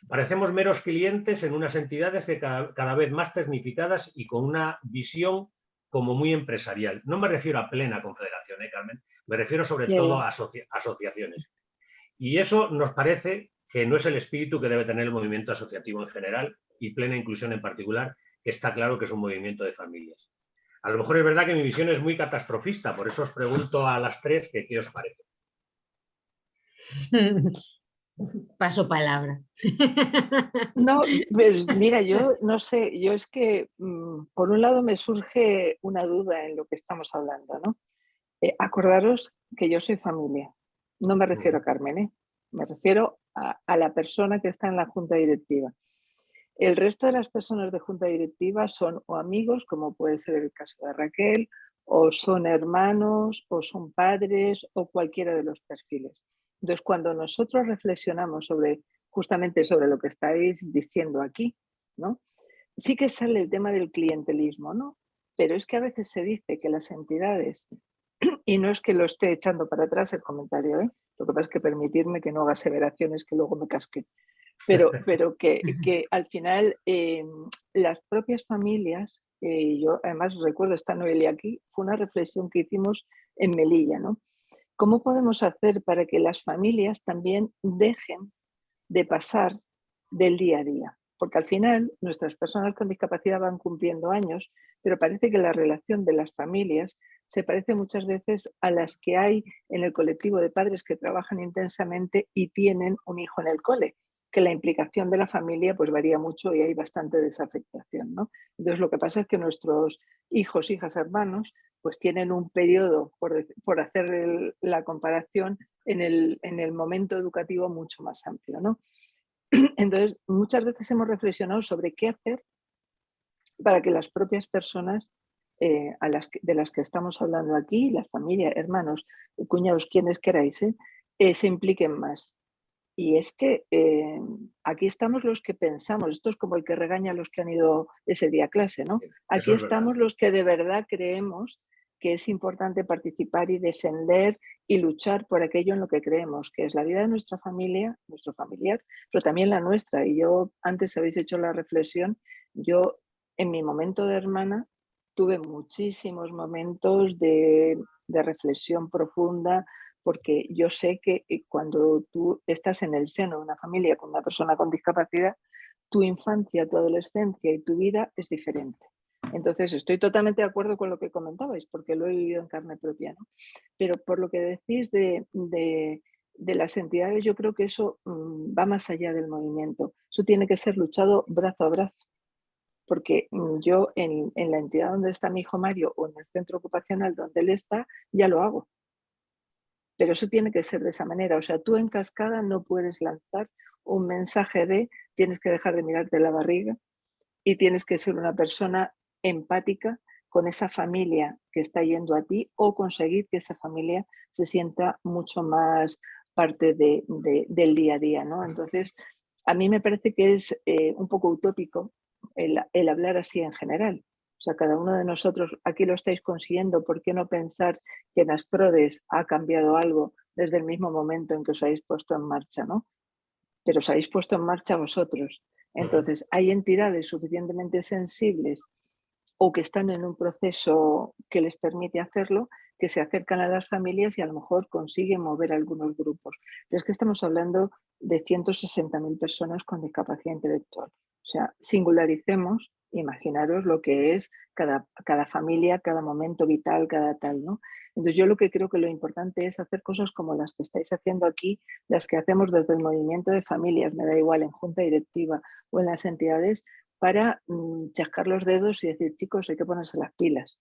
Parecemos meros clientes en unas entidades que cada, vez más tecnificadas y con una visión como muy empresarial. No me refiero a plena confederación, ¿eh, Carmen? Me refiero sobre todo a asociaciones. Y eso nos parece que no es el espíritu que debe tener el movimiento asociativo en general y plena inclusión en particular, que está claro que es un movimiento de familias. A lo mejor es verdad que mi visión es muy catastrofista, por eso os pregunto a las tres que qué os parece. Paso palabra. No, pues mira, yo no sé, yo es que mm, por un lado me surge una duda en lo que estamos hablando, ¿no? Eh, acordaros que yo soy familia, no me refiero a Carmen, ¿eh? me refiero a, a, la persona que está en la junta directiva. El resto de las personas de junta directiva son o amigos, como puede ser el caso de Raquel, o son hermanos, o son padres, o cualquiera de los perfiles. Entonces, cuando nosotros reflexionamos sobre justamente sobre lo que estáis diciendo aquí, ¿no? Sí que sale el tema del clientelismo, ¿no? Pero es que a veces se dice que las entidades, y no es que lo esté echando para atrás el comentario, ¿eh? lo que pasa es que permitirme que no haga aseveraciones que luego me casque, pero, pero que, que al final eh, las propias familias, eh, yo además recuerdo esta Noelia aquí, fue una reflexión que hicimos en Melilla, ¿no? ¿Cómo podemos hacer para que las familias también dejen de pasar del día a día? Porque al final nuestras personas con discapacidad van cumpliendo años, pero parece que la relación de las familias se parece muchas veces a las que hay en el colectivo de padres que trabajan intensamente y tienen un hijo en el cole, que la implicación de la familia pues varía mucho y hay bastante desafectación. ¿no? Entonces lo que pasa es que nuestros hijos, hijas, hermanos pues tienen un periodo, por, hacer la comparación, en el, en el, momento educativo mucho más amplio. ¿no? Entonces, muchas veces hemos reflexionado sobre qué hacer para que las propias personas eh, de las que estamos hablando aquí, las familias, hermanos, cuñados, quienes queráis, ¿eh? Eh, se impliquen más. Y es que aquí estamos los que pensamos, esto es como el que regaña a los que han ido ese día a clase, ¿no? Aquí estamos los que de verdad creemos que es importante participar y defender y luchar por aquello en lo que creemos, que es la vida de nuestra familia, nuestro familiar, pero también la nuestra. Y yo, antes habéis hecho la reflexión, yo en mi momento de hermana tuve muchísimos momentos de, de reflexión profunda, porque yo sé que eh, cuando tú estás en el seno de una familia con una persona con discapacidad, tu infancia, tu adolescencia y tu vida es diferente. Entonces, estoy totalmente de acuerdo con lo que comentabais, porque lo he vivido en carne propia. ¿no? Pero por lo que decís de, de, las entidades, yo creo que eso mm, va más allá del movimiento. Eso tiene que ser luchado brazo a brazo. Porque mm, yo en, en la entidad donde está mi hijo Mario o en el centro ocupacional donde él está, ya lo hago. Pero eso tiene que ser de esa manera. O sea, tú en cascada no puedes lanzar un mensaje de tienes que dejar de mirarte la barriga y tienes que ser una persona empática con esa familia que está yendo a ti o conseguir que esa familia se sienta mucho más parte de, del día a día. ¿no? Entonces, a mí me parece que es eh, un poco utópico el, el, hablar así en general. O sea, cada uno de nosotros aquí lo estáis consiguiendo, ¿por qué no pensar que en Asprodes ha cambiado algo desde el mismo momento en que os habéis puesto en marcha? ¿no? Pero os habéis puesto en marcha vosotros. Entonces, hay entidades suficientemente sensibles o que están en un proceso que les permite hacerlo, que se acercan a las familias y a lo mejor consiguen mover algunos grupos. Pero es que estamos hablando de 160.000 personas con discapacidad intelectual. O sea, singularicemos, imaginaros lo que es cada, cada familia, cada momento vital, cada tal, ¿no? Entonces yo lo que creo que lo importante es hacer cosas como las que estáis haciendo aquí, las que hacemos desde el movimiento de familias, me da igual, en junta directiva o en las entidades, para mm, chascar los dedos y decir, chicos, hay que ponerse las pilas.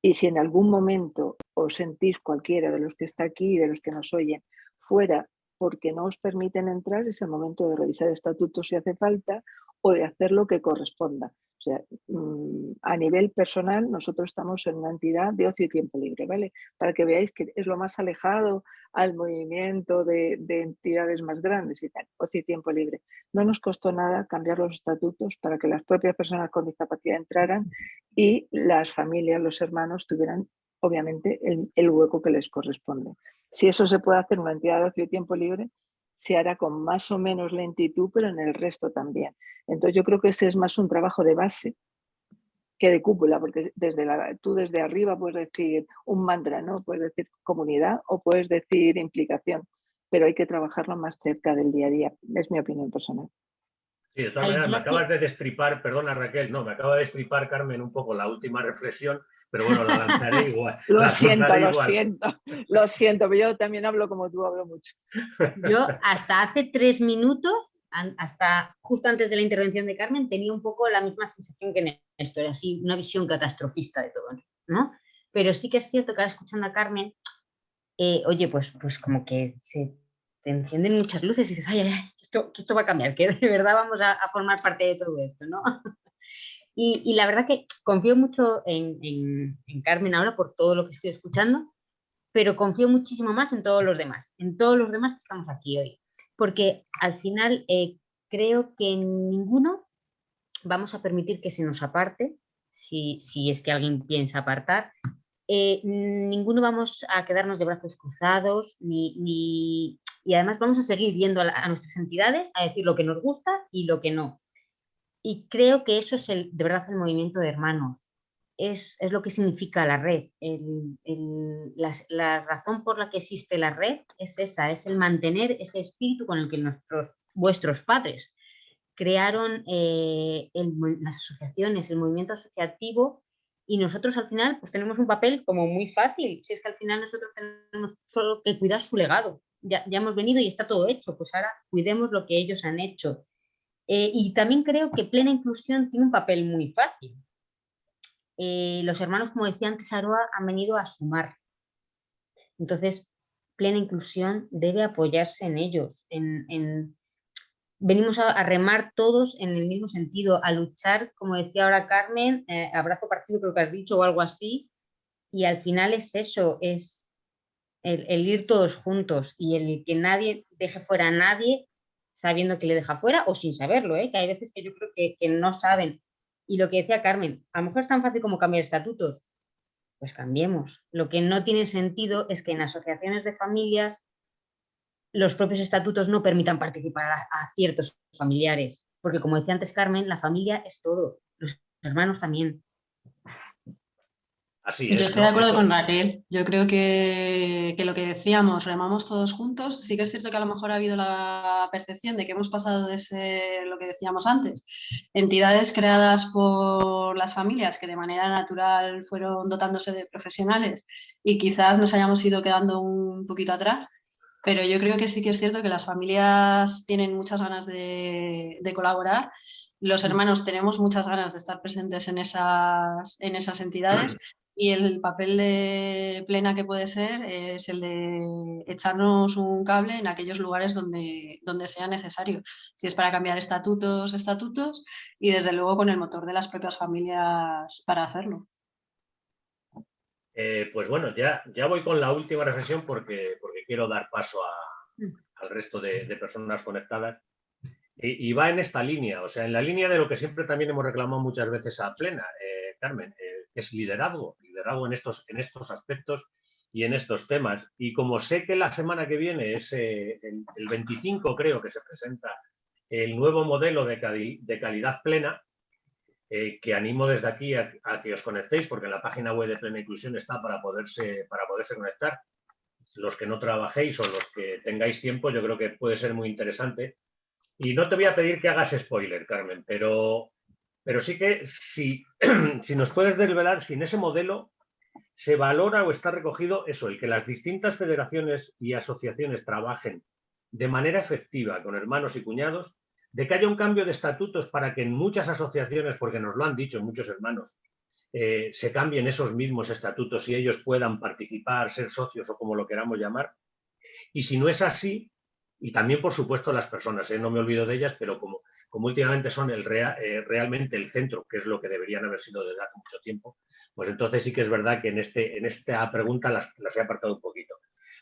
Y si en algún momento os sentís cualquiera de los que está aquí y de los que nos oyen fuera porque no os permiten entrar, es el momento de revisar estatutos si hace falta o de hacer lo que corresponda. O sea, mm, a nivel personal, nosotros estamos en una entidad de ocio y tiempo libre, ¿vale? Para que veáis que es lo más alejado al movimiento de, de entidades más grandes y tal, ocio y tiempo libre. No nos costó nada cambiar los estatutos para que las propias personas con discapacidad entraran y las familias, los hermanos, tuvieran obviamente el hueco que les corresponde. Si eso se puede hacer en una entidad de ocio y tiempo libre, se hará con más o menos lentitud, pero en el resto también. Entonces yo creo que ese es más un trabajo de base que de cúpula, porque desde tú desde arriba puedes decir un mantra, ¿no? Puedes decir comunidad o puedes decir implicación, pero hay que trabajarlo más cerca del día a día. Es mi opinión personal. Sí, de todas maneras, me acabas de destripar, perdona Raquel, no, me acaba de destripar Carmen un poco la última reflexión, pero bueno, la lanzaré igual. lo siento, lo siento, lo siento, pero yo también hablo como tú, hablo mucho. Yo hasta hace tres minutos, hasta justo antes de la intervención de Carmen, tenía un poco la misma sensación que Néstor, así una visión catastrofista de todo, ¿no? Pero sí que es cierto que ahora escuchando a Carmen, eh, oye, pues, pues como que se te encienden muchas luces y dices, ay, ay, esto, esto va a cambiar, que de verdad vamos a, formar parte de todo esto, ¿no? Y, la verdad que confío mucho en, Carmen ahora por todo lo que estoy escuchando, pero confío muchísimo más en todos los demás, en todos los demás que estamos aquí hoy. Porque al final eh, creo que ninguno vamos a permitir que se nos aparte, si, si es que alguien piensa apartar, eh, ninguno vamos a quedarnos de brazos cruzados, ni, ni, y además vamos a seguir viendo a, nuestras entidades a decir lo que nos gusta y lo que no. Y creo que eso es el, de verdad el movimiento de hermanos. Es, lo que significa la red. la, razón por la que existe la red es esa, es el mantener ese espíritu con el que nuestros, vuestros padres crearon eh, las asociaciones, el movimiento asociativo y nosotros al final pues tenemos un papel como muy fácil, si es que al final nosotros tenemos solo que cuidar su legado, ya, hemos venido y está todo hecho, pues ahora cuidemos lo que ellos han hecho. Eh, y también creo que plena inclusión tiene un papel muy fácil. Eh, los hermanos, como decía antes Aroa, han venido a sumar. Entonces, plena inclusión debe apoyarse en ellos. En, venimos a, remar todos en el mismo sentido, a luchar, como decía ahora Carmen, eh, abrazo partido creo que has dicho o algo así, y al final es eso, es el, ir todos juntos y el que nadie deje fuera a nadie sabiendo que le deja fuera o sin saberlo, ¿eh? que hay veces que yo creo que, no saben. Y lo que decía Carmen, a lo mejor es tan fácil como cambiar estatutos, pues cambiemos. Lo que no tiene sentido es que en asociaciones de familias los propios estatutos no permitan participar a, ciertos familiares, porque como decía antes Carmen, la familia es todo, los hermanos también. Yo estoy de acuerdo con Raquel. Yo creo que, lo que decíamos, remamos todos juntos. Sí que es cierto que a lo mejor ha habido la percepción de que hemos pasado de ser lo que decíamos antes, entidades creadas por las familias que de manera natural fueron dotándose de profesionales y quizás nos hayamos ido quedando un poquito atrás. Pero yo creo que sí que es cierto que las familias tienen muchas ganas de, de colaborar los hermanos tenemos muchas ganas de estar presentes en esas, en esas entidades y el papel de plena que puede ser es el de echarnos un cable en aquellos lugares donde, donde sea necesario. Si es para cambiar estatutos, estatutos y desde luego con el motor de las propias familias para hacerlo. Eh, pues bueno, ya, ya voy con la última reflexión porque, porque quiero dar paso mm. al resto de, personas conectadas. Y, va en esta línea, o sea, en la línea de lo que siempre también hemos reclamado muchas veces a Plena, eh, Carmen, eh, es liderazgo liderazgo en estos, en estos aspectos y en estos temas. Y como sé que la semana que viene es eh, el, 25, creo que se presenta el nuevo modelo de, calidad plena, eh, que animo desde aquí a, que os conectéis, porque la página web de Plena Inclusión está para poderse, para poderse conectar. Los que no trabajéis o los que tengáis tiempo, yo creo que puede ser muy interesante. Y no te voy a pedir que hagas spoiler, Carmen, pero pero sí que si, si nos puedes desvelar si en ese modelo se valora o está recogido eso, el que las distintas federaciones y asociaciones trabajen de manera efectiva con hermanos y cuñados, de que haya un cambio de estatutos para que en muchas asociaciones, porque nos lo han dicho muchos hermanos, eh, se cambien esos mismos estatutos y ellos puedan participar, ser socios o como lo queramos llamar. Y si no es así, y también por supuesto las personas, ¿eh? no me olvido de ellas, pero como últimamente son eh, realmente el centro, que es lo que deberían haber sido desde hace mucho tiempo, pues entonces sí que es verdad que en, este, en esta pregunta las, he apartado un poquito.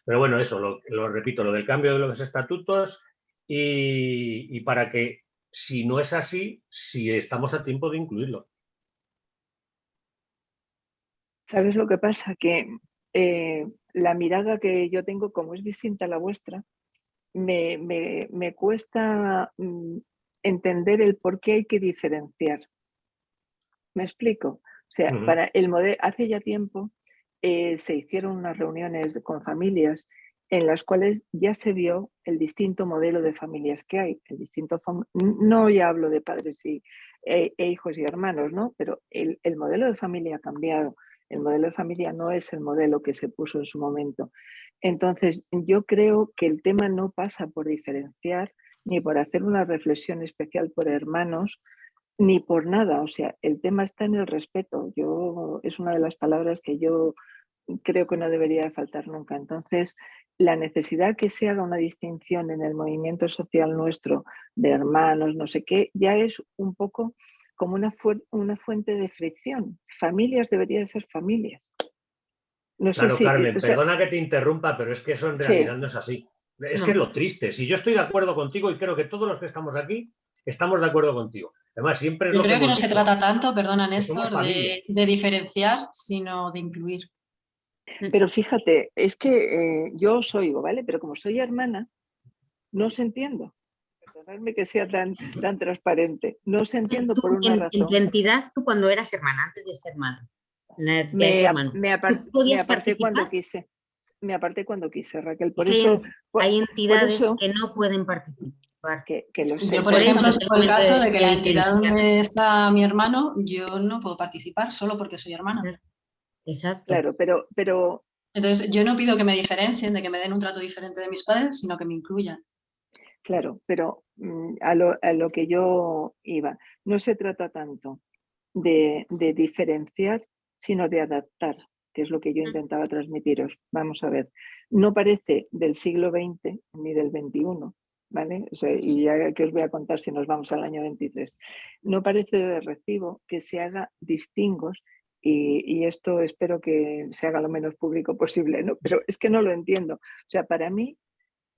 Pero bueno, eso, lo, repito, lo del cambio de los estatutos y, para que, si no es así, si estamos a tiempo de incluirlo. ¿Sabes lo que pasa? Que eh, la mirada que yo tengo, como es distinta a la vuestra, me, me cuesta mm, entender el por qué hay que diferenciar. ¿Me explico? O sea, para el modelo, hace ya tiempo eh, se hicieron unas reuniones con familias en las cuales ya se vio el distinto modelo de familias que hay, el distinto no ya hablo de padres y, e, e hijos y hermanos, ¿no? pero el, el, modelo de familia ha cambiado, el modelo de familia no es el modelo que se puso en su momento. Entonces, yo creo que el tema no pasa por diferenciar ni por hacer una reflexión especial por hermanos, ni por nada, o sea, el tema está en el respeto. Yo es una de las palabras que yo creo que no debería faltar nunca. Entonces, la necesidad que se haga una distinción en el movimiento social nuestro de hermanos, no sé qué, ya es un poco como una, una fuente de fricción. Familias deberían ser familias. No sé si, Carmen, perdona que te interrumpa, pero es que eso en realidad no es así. Es que es lo triste. Si yo estoy de acuerdo contigo y creo que todos los que estamos aquí estamos de acuerdo contigo. Además, siempre Yo creo que, no se trata tanto, perdona Néstor, de, diferenciar, sino de incluir. Mm. Pero fíjate, es que eh, yo os oigo, ¿vale? Pero como soy hermana, no os entiendo. Perdonadme que sea tan, tan transparente. No os entiendo por una razón. En tu entidad, tú cuando eras hermana, antes de ser hermana. Me, me, aparté cuando quise. Me aparté cuando quise, Raquel. Por eso, hay entidades que no pueden participar. Que, que lo yo, por ejemplo, en el caso de que la entidad donde está mi hermano, yo no puedo participar solo porque soy hermana. Exacto. Claro, pero, pero... Entonces, yo no pido que me diferencien, de que me den un trato diferente de mis padres, sino que me incluyan. Claro, pero mm, a lo, a lo que yo iba, no se trata tanto de, de, diferenciar, sino de adaptar, que es lo que yo mm. intentaba transmitiros. Vamos a ver, no parece del siglo XX ni del XXI, ¿vale? y ya que os voy a contar si nos vamos al año 23. No parece de recibo que se haga distingos y, esto espero que se haga lo menos público posible, ¿no? pero es que no lo entiendo. O sea, para mí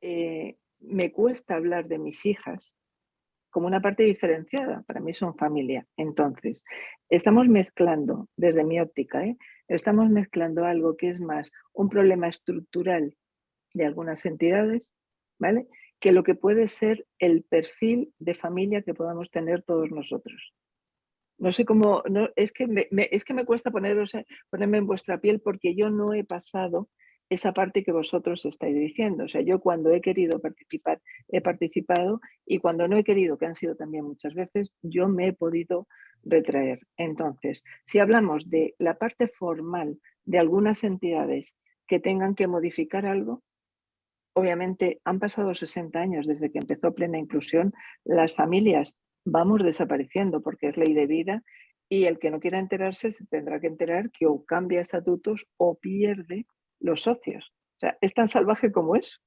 eh, me cuesta hablar de mis hijas como una parte diferenciada, para mí son familia. Entonces, estamos mezclando, desde mi óptica, ¿eh? estamos mezclando algo que es más un problema estructural de algunas entidades, ¿vale? Que lo que puede ser el perfil de familia que podamos tener todos nosotros. No sé cómo, no, es, que me, es que me cuesta poneros, ponerme en vuestra piel porque yo no he pasado esa parte que vosotros estáis diciendo. O sea, yo cuando he querido participar, he participado y cuando no he querido, que han sido también muchas veces, yo me he podido retraer. Entonces, si hablamos de la parte formal de algunas entidades que tengan que modificar algo, obviamente han pasado 60 años desde que empezó plena inclusión, las familias vamos desapareciendo porque es ley de vida y el que no quiera enterarse se tendrá que enterar que o cambia estatutos o pierde los socios. O sea, es tan salvaje como eso.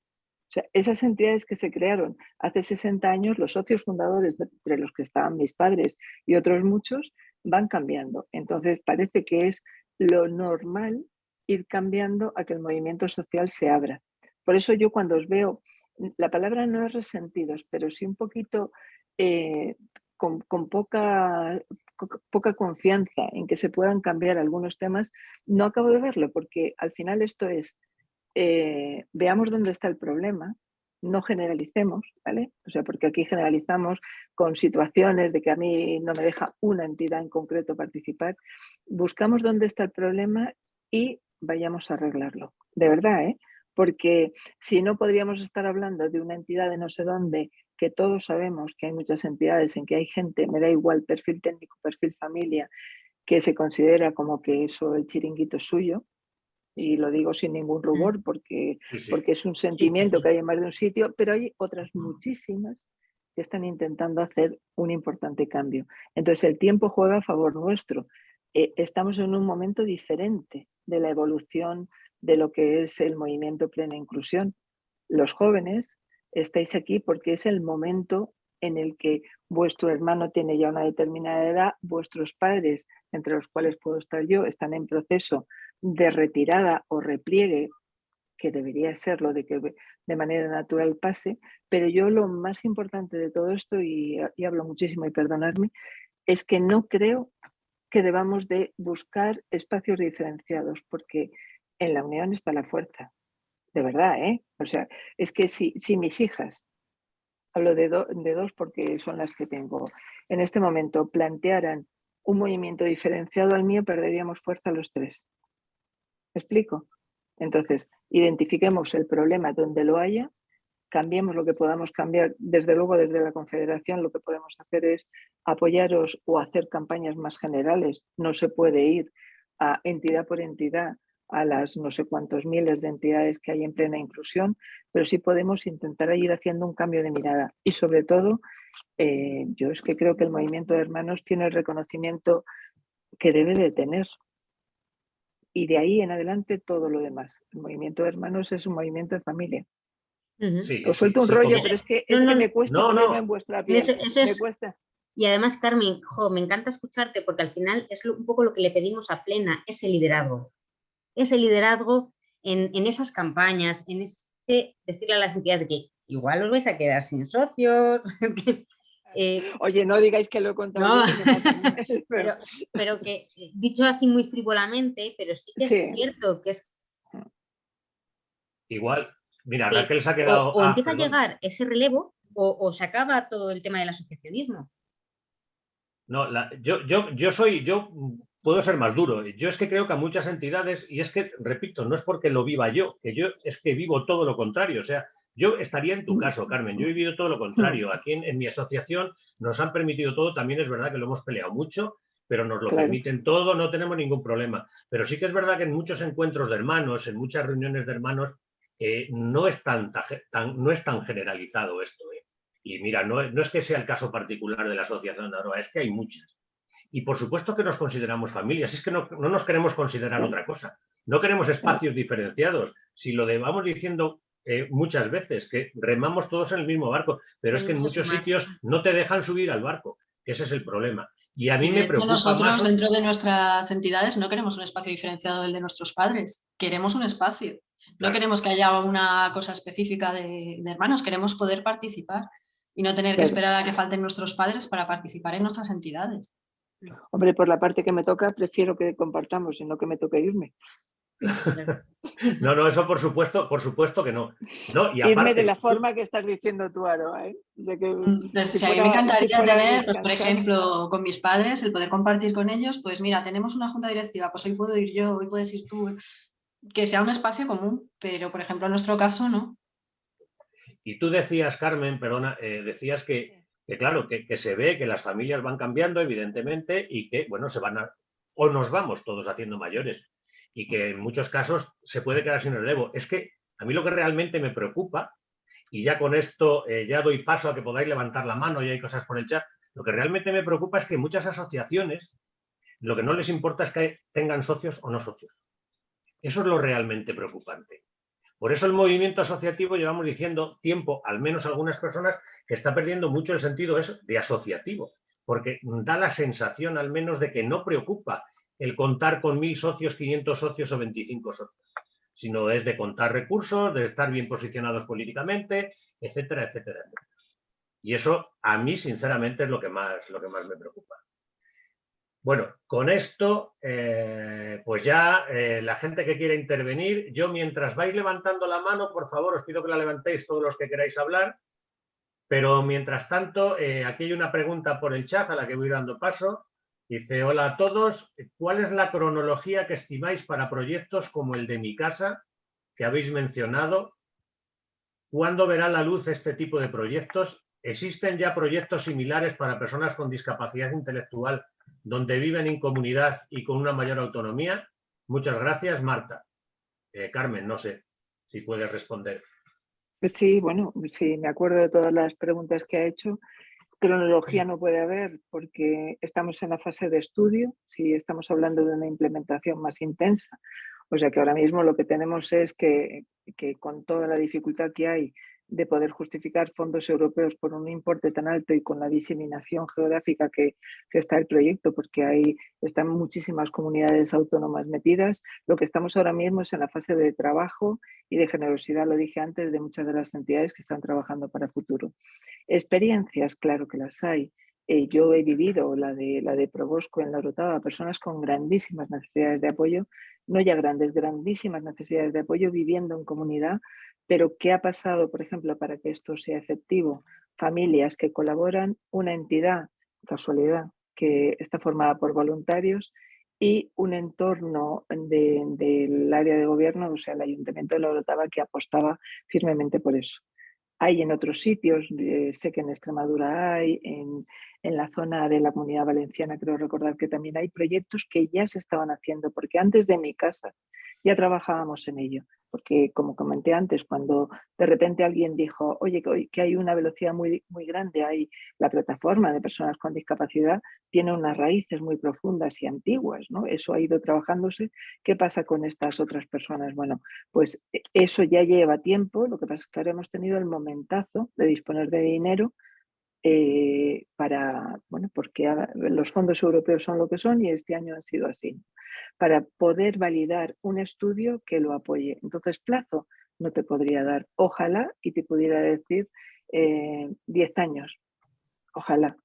O sea, esas entidades que se crearon hace 60 años, los socios fundadores, entre los que estaban mis padres y otros muchos, van cambiando. Entonces parece que es lo normal ir cambiando a que el movimiento social se abra. Por eso yo cuando os veo, la palabra no es resentidos, pero sí un poquito eh, con, poca, poca confianza en que se puedan cambiar algunos temas, no acabo de verlo, porque al final esto es, eh, veamos dónde está el problema, no generalicemos, ¿vale? O sea, porque aquí generalizamos con situaciones de que a mí no me deja una entidad en concreto participar, buscamos dónde está el problema y vayamos a arreglarlo. De verdad, ¿eh? Porque si no podríamos estar hablando de una entidad de no sé dónde que todos sabemos que hay muchas entidades en que hay gente, me da igual perfil técnico, perfil familia, que se considera como que eso el chiringuito es suyo, y lo digo sin ningún rubor porque, porque es un sentimiento que hay en más de un sitio, pero hay otras muchísimas que están intentando hacer un importante cambio. Entonces el tiempo juega a favor nuestro. Eh, estamos en un momento diferente de la evolución de lo que es el movimiento plena inclusión. Los jóvenes estáis aquí porque es el momento en el que vuestro hermano tiene ya una determinada edad, vuestros padres, entre los cuales puedo estar yo, están en proceso de retirada o repliegue, que debería ser lo de que de manera natural pase, pero yo lo más importante de todo esto, y, y hablo muchísimo y perdonadme, es que no creo que debamos de buscar espacios diferenciados, porque en la unión está la fuerza de verdad, ¿eh? O sea, es que si, si mis hijas, hablo de, de dos porque son las que tengo, en este momento plantearan un movimiento diferenciado al mío, perderíamos fuerza los tres. ¿Me explico? Entonces, identifiquemos el problema donde lo haya, cambiemos lo que podamos cambiar. Desde luego, desde la Confederación lo que podemos hacer es apoyaros o hacer campañas más generales. No se puede ir a entidad por entidad a las no sé cuántos miles de entidades que hay en plena inclusión, pero sí podemos intentar ir haciendo un cambio de mirada. Y sobre todo, eh, yo es que creo que el movimiento de hermanos tiene el reconocimiento que debe de tener. Y de ahí en adelante todo lo demás. El movimiento de hermanos es un movimiento de familia. Os suelto un rollo, pero es que, me cuesta en vuestra piel. Y además, Carmen, me encanta escucharte porque al final es un poco lo que le pedimos a Plena, ese liderazgo. Ese liderazgo en, esas campañas, en ese decirle a las entidades que igual os vais a quedar sin socios. Eh, Oye, no digáis que lo he contado. pero, que, eh, dicho así muy frívolamente, pero sí que es cierto que es... Igual, Mira, Raquel se ha quedado... O, empieza a llegar ese relevo o, se acaba todo el tema del asociacionismo. No, yo, yo, yo soy, yo puedo ser más duro. Yo es que creo que a muchas entidades, y es que, repito, no es porque lo viva yo, que yo es que vivo todo lo contrario. O sea, yo estaría en tu caso, Carmen, yo he vivido todo lo contrario. Aquí en, mi asociación nos han permitido todo, también es verdad que lo hemos peleado mucho, pero nos lo permiten todo, no tenemos ningún problema. Pero sí que es verdad que en muchos encuentros de hermanos, en muchas reuniones de hermanos, eh, no, es tan, no es tan generalizado esto. Eh. Y mira, no, es que sea el caso particular de la Asociación de Aroa, es que hay muchas. Y por supuesto que nos consideramos familias, es que no, nos queremos considerar otra cosa. No queremos espacios diferenciados. Si lo vamos diciendo eh, muchas veces, que remamos todos en el mismo barco, pero es que en muchos sitios no te dejan subir al barco, ese es el problema. Y a mí me preocupa Nosotros dentro de nuestras entidades no queremos un espacio diferenciado del de nuestros padres, queremos un espacio. No queremos que haya una cosa específica de, hermanos, queremos poder participar y no tener que esperar a que falten nuestros padres para participar en nuestras entidades. Hombre, por la parte que me toca, prefiero que compartamos y no que me toque irme. No, no, eso por supuesto, por supuesto que no. no y Irme de la forma que estás diciendo tú, Aroa. ¿eh? Mm, pues, a mí me encantaría tener, pues, por ejemplo, con mis padres, el poder compartir con ellos, pues mira, tenemos una junta directiva, pues hoy puedo ir yo, hoy puedes ir tú, que sea un espacio común, pero por ejemplo en nuestro caso no. Y tú decías, Carmen, perdona, eh, decías que, claro, que, que, se ve que las familias van cambiando, evidentemente, y que, bueno, se van a, o nos vamos todos haciendo mayores y que en muchos casos se puede quedar sin relevo. Es que a mí lo que realmente me preocupa, y ya con esto eh, ya doy paso a que podáis levantar la mano y hay cosas por el chat, lo que realmente me preocupa es que muchas asociaciones lo que no les importa es que tengan socios o no socios. Eso es lo realmente preocupante. Por eso el movimiento asociativo llevamos diciendo tiempo, al menos algunas personas, que está perdiendo mucho el sentido de asociativo, porque da la sensación al menos de que no preocupa el contar con mil socios, 500 socios o 25 socios, sino es de contar recursos, de estar bien posicionados políticamente, etcétera, etcétera, Y eso a mí, sinceramente, es lo que más, lo que más me preocupa. Bueno, con esto, eh, pues ya eh, la gente que quiera intervenir, yo mientras vais levantando la mano, por favor, os pido que la levantéis todos los que queráis hablar, pero mientras tanto, eh, aquí hay una pregunta por el chat a la que voy dando paso. Dice, hola a todos, ¿cuál es la cronología que estimáis para proyectos como el de mi casa, que habéis mencionado? ¿Cuándo verá la luz este tipo de proyectos? ¿Existen ya proyectos similares para personas con discapacidad intelectual donde viven en comunidad y con una mayor autonomía? Muchas gracias, Marta. Eh, Carmen, no sé si puedes responder. Sí, bueno, sí, me acuerdo de todas las preguntas que ha hecho. Cronología no puede haber porque estamos en la fase de estudio, si estamos hablando de una implementación más intensa. O sea que ahora mismo lo que tenemos es que con toda la dificultad que hay de poder justificar fondos europeos por un importe tan alto y con la diseminación geográfica que, está el proyecto, porque ahí están muchísimas comunidades autónomas metidas. Lo que estamos ahora mismo es en la fase de trabajo y de generosidad, lo dije antes, de muchas de las entidades que están trabajando para el futuro. Experiencias, claro que las hay. Eh, yo he vivido la de, la de Probosco en la Rotava, personas con grandísimas necesidades de apoyo, no ya grandes, grandísimas necesidades de apoyo viviendo en comunidad, pero ¿qué ha pasado, por ejemplo, para que esto sea efectivo? Familias que colaboran, una entidad, casualidad, que está formada por voluntarios y un entorno del área de gobierno, o sea, el Ayuntamiento de la Orotava, que apostaba firmemente por eso. Hay en otros sitios, eh, sé que en Extremadura hay, en, en la zona de la Comunidad Valenciana creo recordar que también hay proyectos que ya se estaban haciendo, porque antes de mi casa ya trabajábamos en ello porque como comenté antes, cuando de repente alguien dijo, oye, que hay una velocidad muy, muy grande, hay la plataforma de personas con discapacidad, tiene unas raíces muy profundas y antiguas, ¿no? Eso ha ido trabajándose. ¿Qué pasa con estas otras personas? Bueno, pues e, eso ya lleva tiempo, lo que pasa es que ahora hemos tenido el momentazo de disponer de dinero eh, para, bueno, porque los fondos europeos son lo que son y este año ha sido así, para poder validar un estudio que lo apoye. Entonces, plazo no te podría dar. Ojalá y te pudiera decir 10 eh, años. Ojalá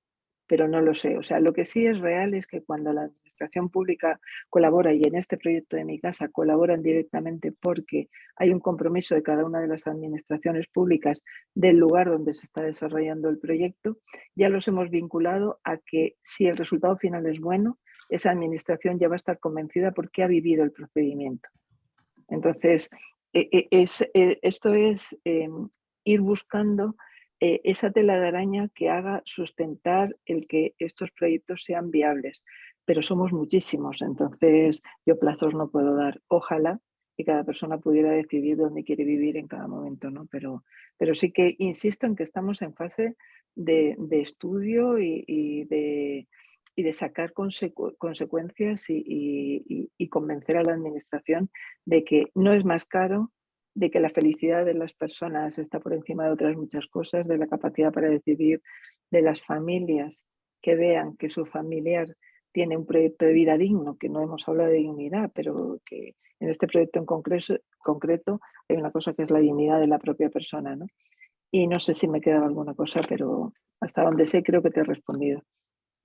pero no lo sé. O sea, lo que sí es real es que cuando la administración pública colabora, y en este proyecto de mi casa colaboran directamente porque hay un compromiso de cada una de las administraciones públicas del lugar donde se está desarrollando el proyecto, ya los hemos vinculado a que si el resultado final es bueno, esa administración ya va a estar convencida porque ha vivido el procedimiento. Entonces, e, e, es, e, esto es em, ir buscando eh, esa tela de araña que haga sustentar el que estos proyectos sean viables. Pero somos muchísimos, entonces yo plazos no puedo dar. Ojalá que cada persona pudiera decidir dónde quiere vivir en cada momento, ¿no? Pero, pero sí que insisto en que estamos en fase de, estudio y, de, sacar consecuencias y, y, convencer a la administración de que no es más caro, de que la felicidad de las personas está por encima de otras muchas cosas, de la capacidad para decidir, de las familias que vean que su familiar tiene un proyecto de vida digno, que no hemos hablado de dignidad, pero que en este proyecto en concreto, hay una cosa que es la dignidad de la propia persona. ¿no? Y no sé si me queda alguna cosa, pero hasta donde sé creo que te he respondido.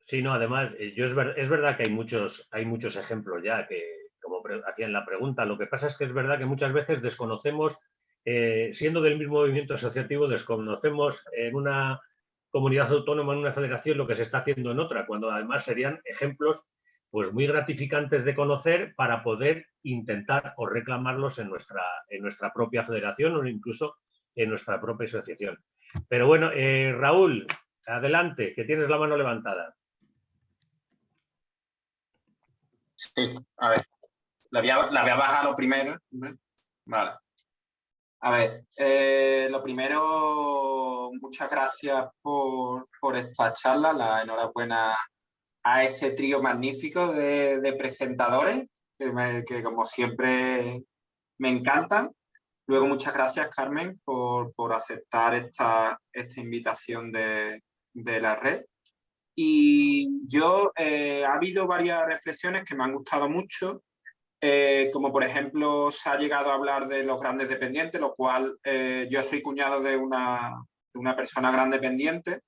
Sí, no, además, eh, yo es, es verdad que hay muchos, hay muchos ejemplos ya que, como hacían la pregunta. Lo que pasa es que es verdad que muchas veces desconocemos, eh, siendo del mismo movimiento asociativo, desconocemos en una comunidad autónoma, en una federación, lo que se está haciendo en otra, cuando además serían ejemplos pues muy gratificantes de conocer para poder intentar o reclamarlos en nuestra, en nuestra propia federación o incluso en nuestra propia asociación. Pero bueno, eh, Raúl, adelante, que tienes la mano levantada. Sí, a ver. La voy a, bajar lo primero. Vale. A ver, eh, lo primero, muchas gracias por, esta charla, la enhorabuena a ese trío magnífico de, presentadores, que, como siempre me encantan. Luego, muchas gracias, Carmen, por, aceptar esta, esta invitación de, la red. Y yo, eh, ha habido varias reflexiones que me han gustado mucho eh, como por ejemplo se ha llegado a hablar de los grandes dependientes, lo cual eh, yo soy cuñado de una, persona gran dependiente,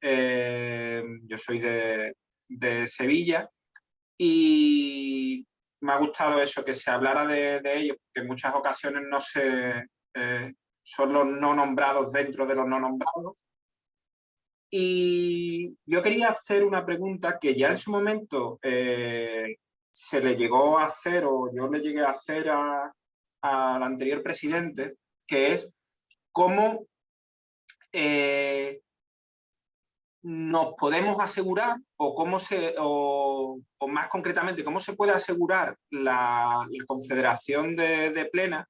eh, yo soy de, Sevilla y me ha gustado eso, que se hablara de, ellos, porque en muchas ocasiones no se, son los no nombrados dentro de los no nombrados. Y yo quería hacer una pregunta que ya en su momento se le llegó a hacer, o yo le llegué a hacer al anterior presidente, que es cómo eh, nos podemos asegurar, o cómo se, o, más concretamente, cómo se puede asegurar la, Confederación de, Plena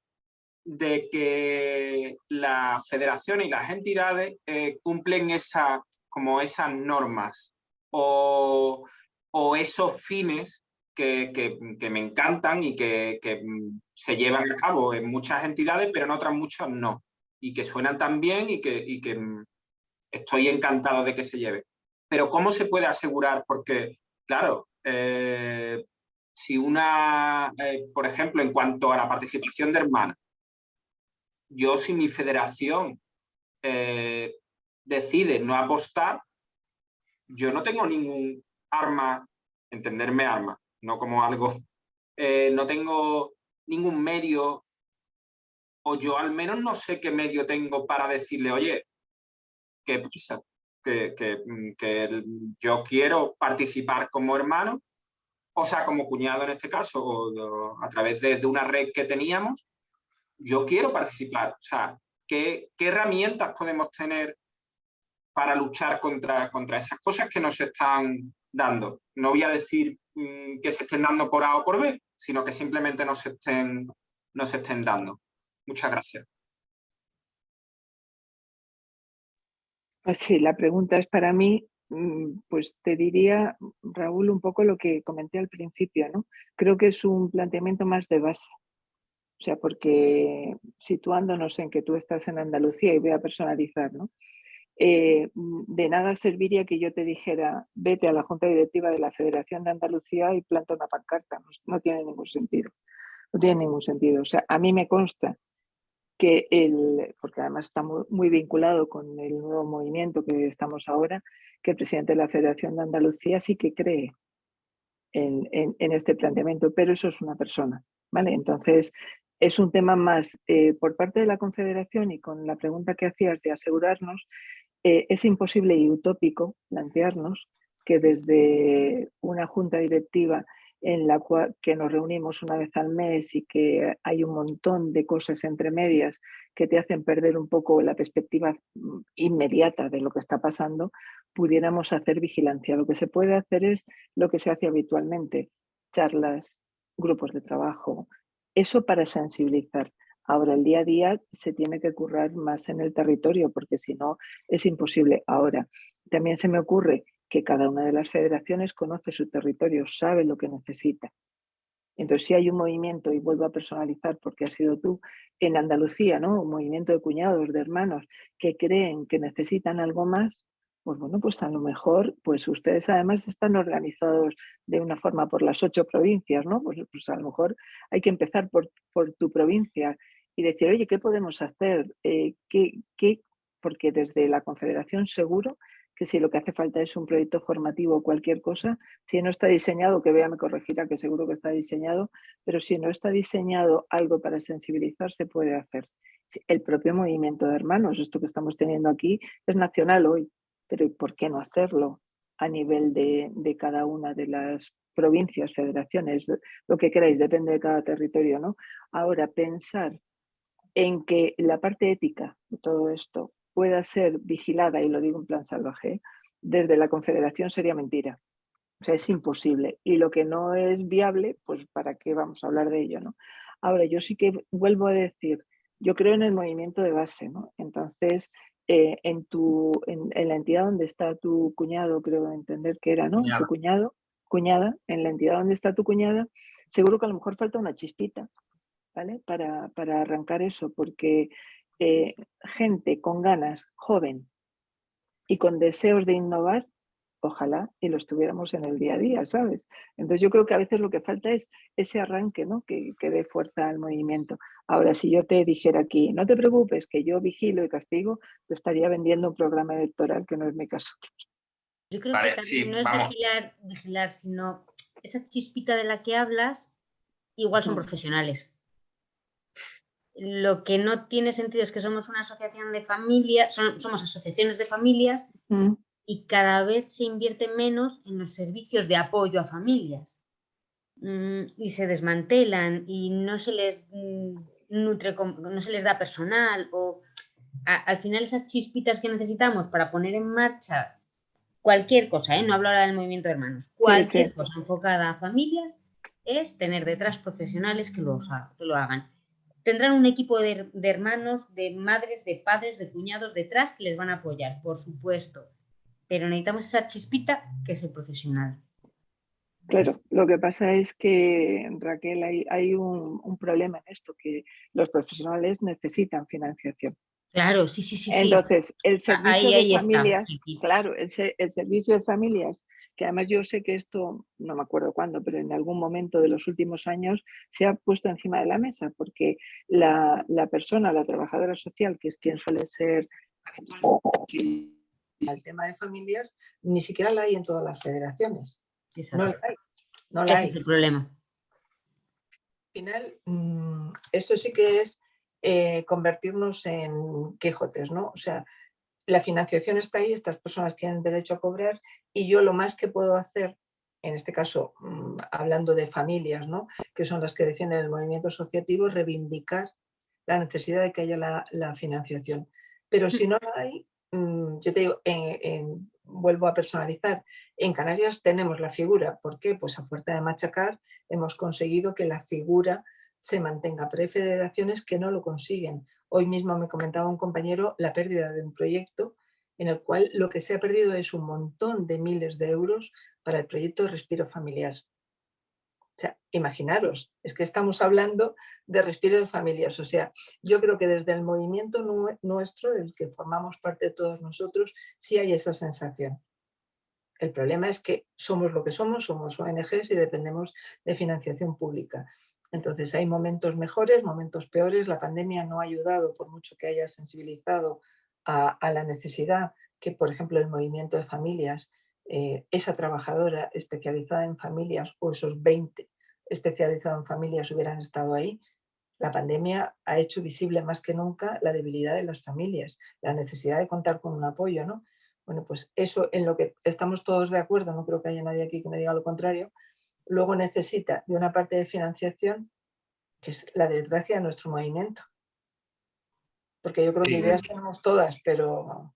de que la federación y las entidades eh, cumplen esa, como esas normas o, o esos fines que, me encantan y que, mm, se llevan a cabo en muchas entidades, pero en otras muchas no. Y que suenan tan bien y que, mm, estoy encantado de que se lleve. Pero ¿cómo se puede asegurar? Porque, claro, eh, si una, eh, por ejemplo, en cuanto a la participación de hermanas, yo si mi federación eh, decide no apostar, yo no tengo ningún arma, entenderme arma, no como algo, eh, no tengo ningún medio, o yo al menos no sé qué medio tengo para decirle, oye, ¿qué pasa? Que, que, mm, que yo quiero participar como hermano, o sea, como cuñado en este caso, o, a través de, una red que teníamos, yo quiero participar. O sea, ¿qué, herramientas podemos tener para luchar contra, contra esas cosas que nos están dando? No voy a decir mm, que se estén dando por A o por B, sino que simplemente nos estén, nos estén dando. Muchas gracias. Pues sí, la pregunta es para mí, mm, pues te diría, Raúl, un poco lo que comenté al principio, ¿no? Creo que es un planteamiento más de base. O sea, porque situándonos en que tú estás en Andalucía y voy a personalizar, ¿no? Eh, de nada serviría que yo te dijera, vete a la Junta Directiva de la Federación de Andalucía y planta una pancarta. no tiene ningún sentido. No tiene ningún sentido. O sea, a mí me consta que el, porque además está muy, vinculado con el nuevo movimiento que estamos ahora, que el presidente de la Federación de Andalucía sí que cree en, este planteamiento, pero eso es una persona, ¿vale? Entonces, es un tema más eh, por parte de la Confederación y con la pregunta que hacías de asegurarnos, eh, es imposible y utópico plantearnos que desde una junta directiva en la cual que nos reunimos una vez al mes y que hay un montón de cosas entre medias que te hacen perder un poco la perspectiva mm, inmediata de lo que está pasando, pudiéramos hacer vigilancia. Lo que se puede hacer es lo que se hace habitualmente, charlas, grupos de trabajo, eso para sensibilizar. Ahora, el día a día se tiene que currar más en el territorio porque si no es imposible. Ahora, también se me ocurre que cada una de las federaciones conoce su territorio, sabe lo que necesita. Entonces, si hay un movimiento, y vuelvo a personalizar porque ha sido tú, en Andalucía, ¿no? Un movimiento de cuñados, de hermanos, que creen que necesitan algo más, pues bueno, pues a lo mejor, pues ustedes además están organizados de una forma por las ocho provincias, ¿no? Pues, pues a lo mejor hay que empezar por, por tu provincia y decir, oye, ¿qué podemos hacer? Eh, ¿qué, qué? Porque desde la Confederación seguro que si lo que hace falta es un proyecto formativo o cualquier cosa, si no está diseñado, que vea me corregirá, que seguro que está diseñado, pero si no está diseñado algo para sensibilizar, se puede hacer. El propio movimiento de hermanos, esto que estamos teniendo aquí, es nacional hoy, pero ¿por qué no hacerlo a nivel de, de cada una de las provincias, federaciones, lo que queráis, depende de cada territorio, ¿no? Ahora, pensar en que la parte ética de todo esto pueda ser vigilada, y lo digo en plan salvaje, desde la Confederación sería mentira. O sea, es imposible. Y lo que no es viable, pues ¿para qué vamos a hablar de ello? ¿no? Ahora, yo sí que vuelvo a decir, yo creo en el movimiento de base, ¿no? Entonces, eh, en, tu, en, la entidad donde está tu cuñado, creo entender que era, ¿no? Tu cuñado, cuñada, en la entidad donde está tu cuñada, seguro que a lo mejor falta una chispita, ¿vale? Para, para arrancar eso, porque eh, gente con ganas, joven y con deseos de innovar, ojalá y lo estuviéramos en el día a día, ¿sabes? Entonces yo creo que a veces lo que falta es ese arranque, ¿no? Que, que dé fuerza al movimiento. Ahora, si yo te dijera aquí, no te preocupes, que yo vigilo y castigo, te estaría vendiendo un programa electoral que no es mi caso. Yo creo que también no es vigilar, vigilar, sino esa chispita de la que hablas, igual son mm. profesionales. Lo que no tiene sentido es que somos una asociación de familias, somos asociaciones de familias mm. y cada vez se invierte menos en los servicios de apoyo a familias. Mm, y se desmantelan y no se les mm, nutre, no se les da personal o al final esas chispitas que necesitamos para poner en marcha cualquier cosa, ¿eh? no hablo ahora del movimiento de hermanos, cualquier cosa enfocada a familias es tener detrás profesionales que lo, que lo hagan tendrán un equipo de, hermanos, de madres, de padres, de cuñados detrás que les van a apoyar, por supuesto. Pero necesitamos esa chispita que es el profesional. Claro, lo que pasa es que, Raquel, hay, un, problema en esto, que los profesionales necesitan financiación. Claro, sí, sí, sí. Entonces, el servicio de familias, claro, el, el, servicio de familias que además yo sé que esto, no me acuerdo cuándo, pero en algún momento de los últimos años se ha puesto encima de la mesa, porque la, persona, la trabajadora social, que es quien suele ser el tema de familias, ni siquiera la hay en todas las federaciones. No la hay. No Ese es el problema. Al final, mm, esto sí que es eh, convertirnos en Quijotes, ¿no? O sea, la financiación está ahí, estas personas tienen derecho a cobrar y yo lo más que puedo hacer en este caso mm, hablando de familias, ¿no? que son las que defienden el movimiento asociativo, reivindicar la necesidad de que haya la, financiación. Pero si no la hay, mm, yo te digo, vuelvo a personalizar, en Canarias tenemos la figura, ¿por qué? Pues a fuerza de machacar hemos conseguido que la figura se mantenga, pero hay federaciones que no lo consiguen. Hoy mismo me comentaba un compañero la pérdida de un proyecto en el cual lo que se ha perdido es un montón de miles de euros para el proyecto Respiro Familiar. O sea, imaginaros, es que estamos hablando de respiro de familias. O sea, yo creo que desde el movimiento nuestro, del que formamos parte de todos nosotros, sí hay esa sensación. El problema es que somos lo que somos, somos ONGs y dependemos de financiación pública. Entonces hay momentos mejores, momentos peores. La pandemia no ha ayudado, por mucho que haya sensibilizado a, la necesidad que, por ejemplo, el movimiento de familias, eh, esa trabajadora especializada en familias o esos 20 especializados en familias hubieran estado ahí, la pandemia ha hecho visible más que nunca la debilidad de las familias, la necesidad de contar con un apoyo. ¿no? Bueno, pues eso en lo que estamos todos de acuerdo, no creo que haya nadie aquí que me diga lo contrario, luego necesita de una parte de financiación que es la desgracia de nuestro movimiento. Porque yo creo que ideas tenemos todas, pero,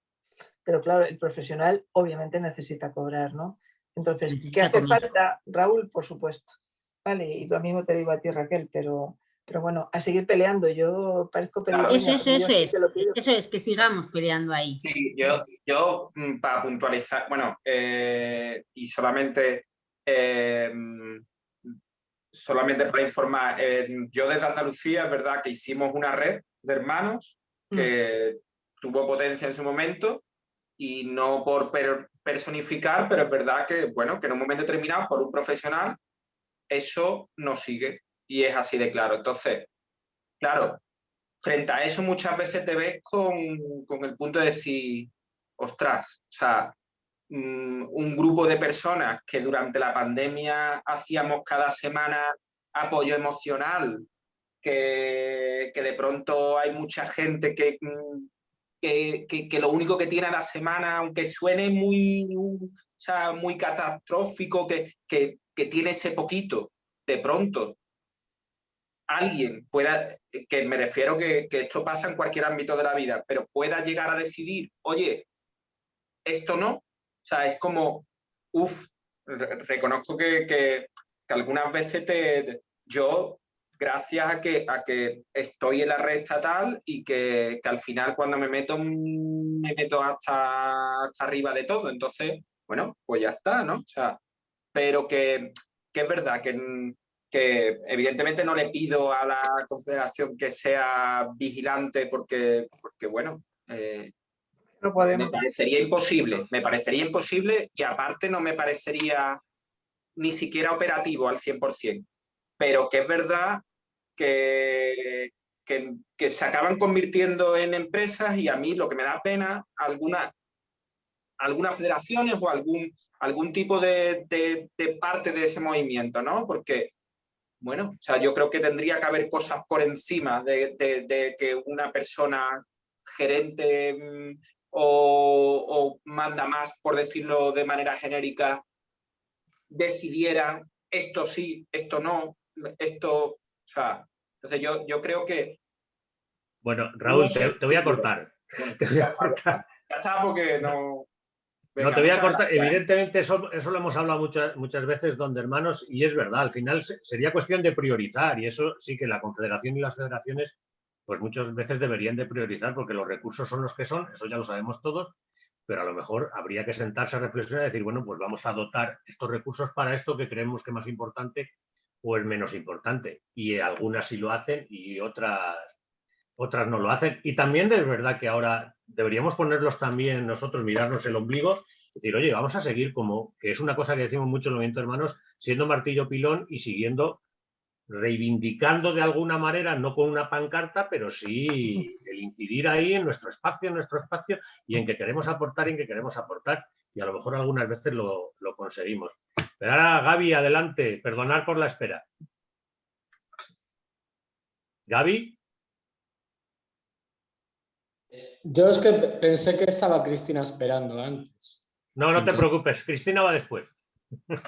pero claro, el profesional obviamente necesita cobrar, ¿no? Entonces, ¿qué hace falta? Raúl, por supuesto. Vale, y lo mismo te digo a ti, Raquel, pero, pero bueno, a seguir peleando. Yo parezco peleando. Eso, eso, eso es. Eso es, que sigamos peleando ahí. Sí, yo, yo mm, para puntualizar, bueno, eh, y solamente eh, solamente para informar, eh, yo desde Andalucía es verdad que hicimos una red de hermanos mm. que tuvo potencia en su momento y no por personificar, pero es verdad que, bueno, que en un momento determinado por un profesional eso no sigue y es así de claro. Entonces, claro, frente a eso muchas veces te ves con, con el punto de decir, ostras, o sea, Mm, un grupo de personas que durante la pandemia hacíamos cada semana apoyo emocional, que, que de pronto hay mucha gente que, mm, que, que, lo único que tiene a la semana, aunque suene muy, sea, muy catastrófico, que, que, que tiene ese poquito, de pronto alguien pueda, que me refiero que, que esto pasa en cualquier ámbito de la vida, pero pueda llegar a decidir, oye, esto no, o sea, es como, uff, reconozco que, que, algunas veces te, yo, gracias a que, a que estoy en la red estatal y que, que al final cuando me meto, me meto hasta, hasta arriba de todo. Entonces, bueno, pues ya está, ¿no? O sea, pero que, que es verdad que, que evidentemente no le pido a la Confederación que sea vigilante porque, porque bueno, eh, me parecería imposible, me parecería imposible y aparte no me parecería ni siquiera operativo al 100%. Pero que es verdad que, que, se acaban convirtiendo en empresas y a mí lo que me da pena, algunas algunas federaciones o algún, algún tipo de, de, parte de ese movimiento, ¿no? Porque, bueno, o sea, yo creo que tendría que haber cosas por encima de, de que una persona gerente o, manda más, por decirlo de manera genérica, decidiera esto sí, esto no, esto, o sea, entonces yo, yo creo que... Bueno, Raúl, te, voy a cortar. te voy a cortar. Ya está, porque no... no, te voy a cortar. Evidentemente, eso, eso, lo hemos hablado muchas, muchas veces, donde hermanos, y es verdad, al final sería cuestión de priorizar, y eso sí que la Confederación y las federaciones pues muchas veces deberían de priorizar porque los recursos son los que son, eso ya lo sabemos todos, pero a lo mejor habría que sentarse a reflexionar y decir, bueno, pues vamos a dotar estos recursos para esto que creemos que es más importante o es menos importante. Y algunas sí lo hacen y otras, otras no lo hacen. Y también es verdad que ahora deberíamos ponerlos también nosotros, mirarnos el ombligo, decir, oye, vamos a seguir como, que es una cosa que decimos mucho en el movimiento hermanos, siendo martillo pilón y siguiendo reivindicando de alguna manera, no con una pancarta, pero sí el incidir ahí en nuestro espacio, en nuestro espacio y en que queremos aportar y en que queremos aportar. Y a lo mejor algunas veces lo, conseguimos. Pero ahora, Gaby, adelante. Perdonar por la espera. Gaby. Yo es que pensé que estaba Cristina esperando antes. No, no te preocupes. Cristina va después.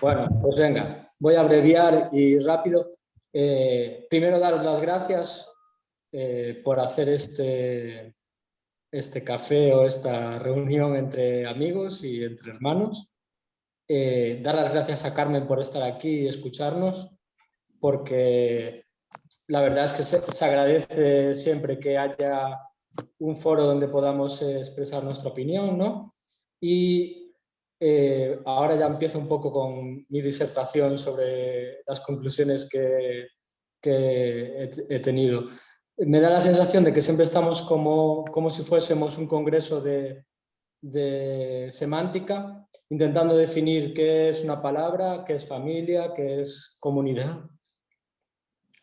Bueno, pues venga, voy a abreviar y rápido. Eh, primero daros las gracias eh, por hacer este, este café o esta reunión entre amigos y entre hermanos. Eh, dar las gracias a Carmen por estar aquí y escucharnos, porque la verdad es que se, agradece siempre que haya un foro donde podamos expresar nuestra opinión, ¿no? Y eh, ahora ya empiezo un poco con mi disertación sobre las conclusiones que, he, tenido. Me da la sensación de que siempre estamos como, como si fuésemos un congreso de, de semántica, intentando definir qué es una palabra, qué es familia, qué es comunidad,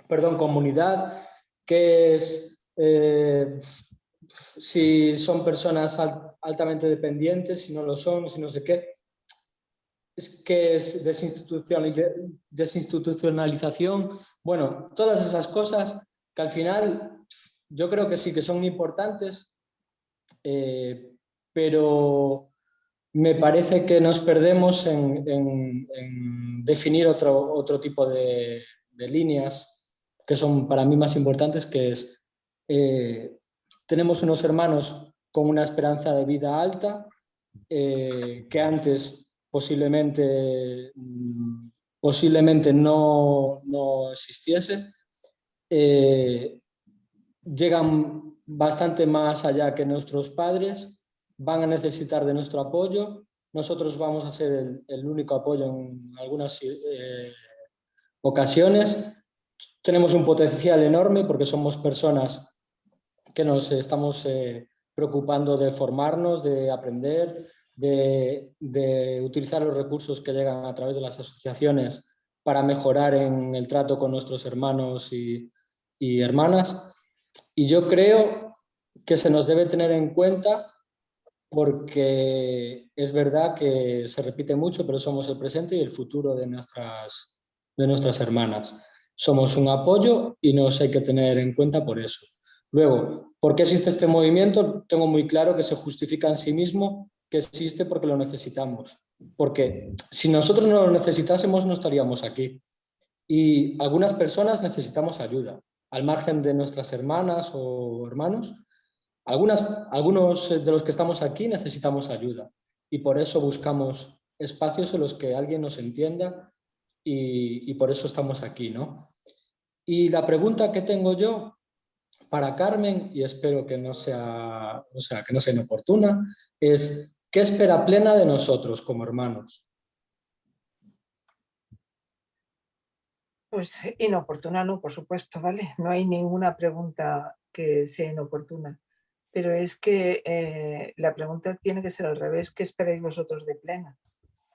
perdón, comunidad, qué es eh, si son personas altamente dependientes, si no lo son, si no sé qué, es que es desinstitucionalización, bueno, todas esas cosas que al final yo creo que sí que son importantes, eh, pero me parece que nos perdemos en, definir otro, otro tipo de, líneas que son para mí más importantes, que es, eh, tenemos unos hermanos con una esperanza de vida alta, eh, que antes posiblemente, mm, posiblemente no, no existiese, eh, llegan bastante más allá que nuestros padres, van a necesitar de nuestro apoyo, nosotros vamos a ser el, único apoyo en algunas eh, ocasiones, tenemos un potencial enorme porque somos personas que nos estamos eh, preocupando de formarnos, de aprender, de, utilizar los recursos que llegan a través de las asociaciones para mejorar en el trato con nuestros hermanos y, hermanas. Y yo creo que se nos debe tener en cuenta porque es verdad que se repite mucho, pero somos el presente y el futuro de nuestras, de nuestras hermanas. Somos un apoyo y nos hay que tener en cuenta por eso. Luego, ¿por qué existe este movimiento? Tengo muy claro que se justifica en sí mismo que existe porque lo necesitamos. Porque si nosotros no lo necesitásemos no estaríamos aquí. Y algunas personas necesitamos ayuda, al margen de nuestras hermanas o hermanos. Algunos de los que estamos aquí necesitamos ayuda y por eso buscamos espacios en los que alguien nos entienda y, y por eso estamos aquí. ¿no? Y la pregunta que tengo yo para Carmen, y espero que no sea, o sea, que no sea inoportuna, es ¿Qué espera plena de nosotros como hermanos? Pues inoportuna no, por supuesto, ¿vale? No hay ninguna pregunta que sea inoportuna. Pero es que eh, la pregunta tiene que ser al revés. ¿Qué esperáis vosotros de plena?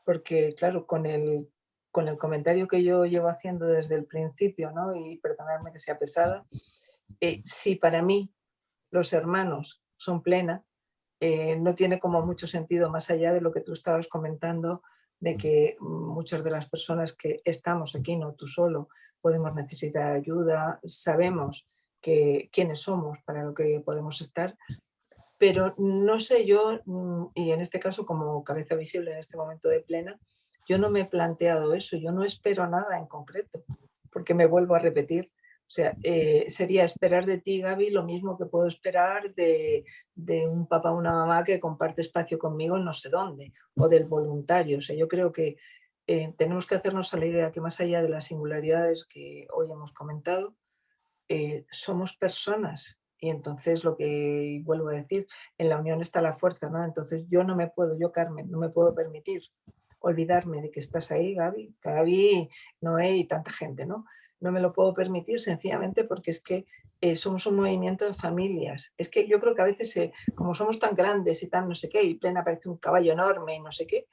Porque, claro, con el, con el comentario que yo llevo haciendo desde el principio, ¿no? y perdonadme que sea pesada, eh, si para mí los hermanos son plena, eh, no tiene como mucho sentido más allá de lo que tú estabas comentando de que muchas de las personas que estamos aquí, no tú solo, podemos necesitar ayuda, sabemos que, quiénes somos para lo que podemos estar, pero no sé yo, mm, y en este caso como cabeza visible en este momento de plena, yo no me he planteado eso, yo no espero nada en concreto, porque me vuelvo a repetir, o sea, eh, sería esperar de ti, Gaby, lo mismo que puedo esperar de, un papá o una mamá que comparte espacio conmigo en no sé dónde, o del voluntario. O sea, yo creo que eh, tenemos que hacernos a la idea que más allá de las singularidades que hoy hemos comentado, eh, somos personas y entonces lo que vuelvo a decir, en la unión está la fuerza, ¿no? Entonces yo no me puedo, yo Carmen, no me puedo permitir olvidarme de que estás ahí, Gaby, Gaby, Noé y tanta gente, ¿no? No me lo puedo permitir sencillamente porque es que eh, somos un movimiento de familias. Es que yo creo que a veces, eh, como somos tan grandes y tan no sé qué, y plena parece un caballo enorme y no sé qué,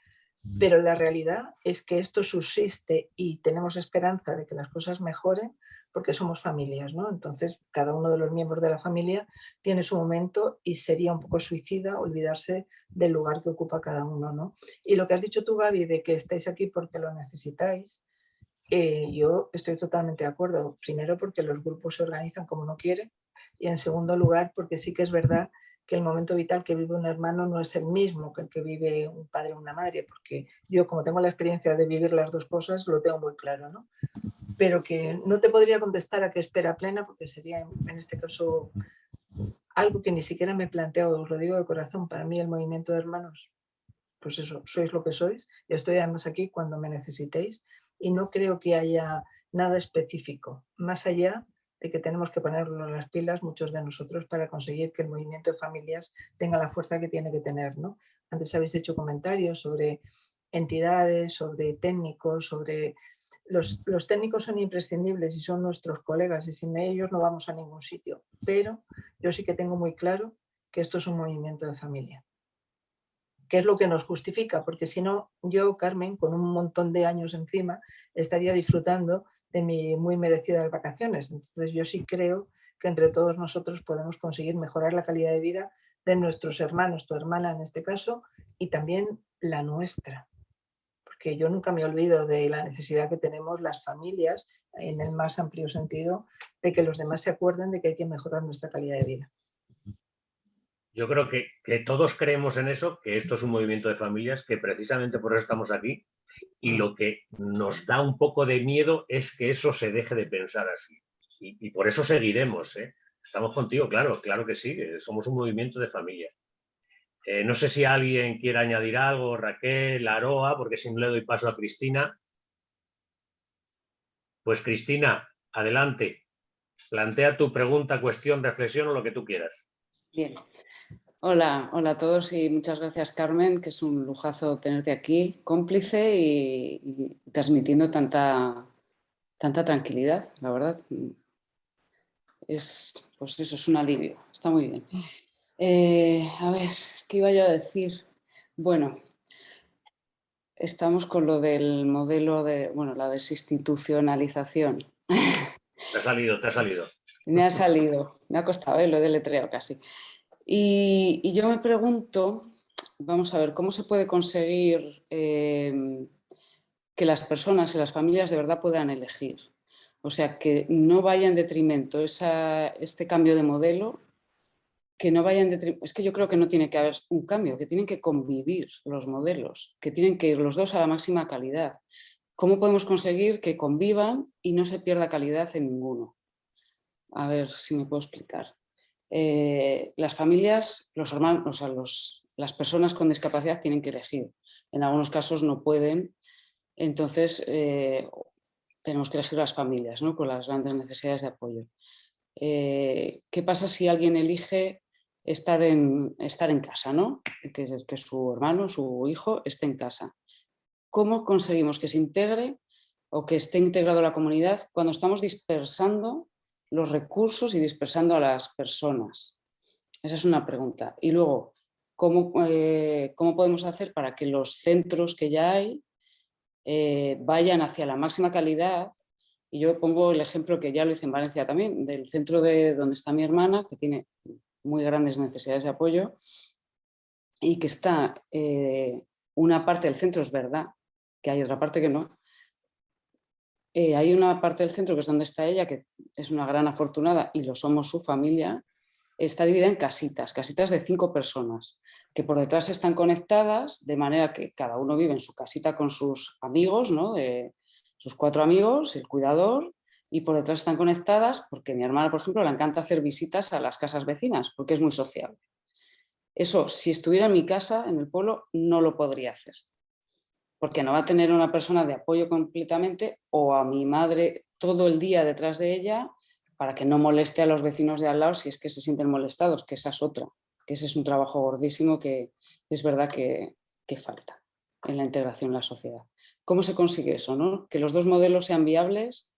pero la realidad es que esto subsiste y tenemos esperanza de que las cosas mejoren porque somos familias, ¿no? Entonces, cada uno de los miembros de la familia tiene su momento y sería un poco suicida olvidarse del lugar que ocupa cada uno, ¿no? Y lo que has dicho tú, Gaby, de que estáis aquí porque lo necesitáis, eh, yo estoy totalmente de acuerdo. Primero porque los grupos se organizan como no quieren y en segundo lugar porque sí que es verdad que el momento vital que vive un hermano no es el mismo que el que vive un padre o una madre, porque yo como tengo la experiencia de vivir las dos cosas, lo tengo muy claro, ¿no? Pero que no te podría contestar a qué espera plena, porque sería en este caso algo que ni siquiera me he planteado, os lo digo de corazón, para mí el movimiento de hermanos, pues eso, sois lo que sois, y estoy además aquí cuando me necesitéis, y no creo que haya nada específico, más allá de que tenemos que ponernos las pilas muchos de nosotros para conseguir que el movimiento de familias tenga la fuerza que tiene que tener. ¿no? Antes habéis hecho comentarios sobre entidades, sobre técnicos, sobre... Los, los técnicos son imprescindibles y son nuestros colegas y sin ellos no vamos a ningún sitio, pero yo sí que tengo muy claro que esto es un movimiento de familia que es lo que nos justifica, porque si no, yo, Carmen, con un montón de años encima, estaría disfrutando de mis muy merecidas vacaciones. Entonces yo sí creo que entre todos nosotros podemos conseguir mejorar la calidad de vida de nuestros hermanos, tu hermana en este caso, y también la nuestra. Porque yo nunca me olvido de la necesidad que tenemos las familias, en el más amplio sentido, de que los demás se acuerden de que hay que mejorar nuestra calidad de vida. Yo creo que, que todos creemos en eso, que esto es un movimiento de familias, que precisamente por eso estamos aquí, y lo que nos da un poco de miedo es que eso se deje de pensar así. Y, por eso seguiremos. ¿eh? Estamos contigo, claro, claro que sí, somos un movimiento de familia. Eh, no sé si alguien quiere añadir algo, Raquel, Aroa, porque si no le doy paso a Cristina. Pues Cristina, adelante. Plantea tu pregunta, cuestión, reflexión o lo que tú quieras. Bien, Hola, hola a todos y muchas gracias Carmen, que es un lujazo tenerte aquí, cómplice y, transmitiendo tanta, tanta tranquilidad, la verdad. Es, pues eso, es un alivio, está muy bien. Eh, a ver, ¿qué iba yo a decir? Bueno, estamos con lo del modelo de, bueno, la desinstitucionalización. Te ha salido, te ha salido. Me ha salido, me ha costado, ¿eh? lo he deletreado casi. Y, yo me pregunto, vamos a ver, ¿cómo se puede conseguir em, que las personas y las familias de verdad puedan elegir? O sea, que no vaya en detrimento este cambio de modelo, que no vaya en detrimento, es que yo creo que no tiene que haber un cambio, que tienen que convivir los modelos, que tienen que ir los dos a la máxima calidad. ¿Cómo podemos conseguir que convivan y no se pierda calidad en ninguno? A ver si me puedo explicar. Eh, las familias, los hermanos, los, las personas con discapacidad tienen que elegir. En algunos casos no pueden, entonces eh, tenemos que elegir las familias ¿no? con las grandes necesidades de apoyo. Eh, ¿Qué pasa si alguien elige estar en, estar en casa, ¿no? que, que su hermano, su hijo esté en casa? ¿Cómo conseguimos que se integre o que esté integrado la comunidad cuando estamos dispersando los recursos y dispersando a las personas? Esa es una pregunta. Y luego, ¿cómo, eh, cómo podemos hacer para que los centros que ya hay eh, vayan hacia la máxima calidad? Y yo pongo el ejemplo que ya lo hice en Valencia también, del centro de donde está mi hermana, que tiene muy grandes necesidades de apoyo y que está eh, una parte del centro, es verdad, que hay otra parte que no, eh, hay una parte del centro que es donde está ella, que es una gran afortunada y lo somos su familia, está dividida en casitas, casitas de cinco personas, que por detrás están conectadas de manera que cada uno vive en su casita con sus amigos, ¿no? sus cuatro amigos, el cuidador, y por detrás están conectadas porque mi hermana, por ejemplo, le encanta hacer visitas a las casas vecinas porque es muy sociable. Eso, si estuviera en mi casa, en el pueblo, no lo podría hacer porque no va a tener una persona de apoyo completamente o a mi madre todo el día detrás de ella para que no moleste a los vecinos de al lado si es que se sienten molestados, que esa es otra, que ese es un trabajo gordísimo que es verdad que, falta en la integración en la sociedad. ¿Cómo se consigue eso? No? Que los dos modelos sean viables,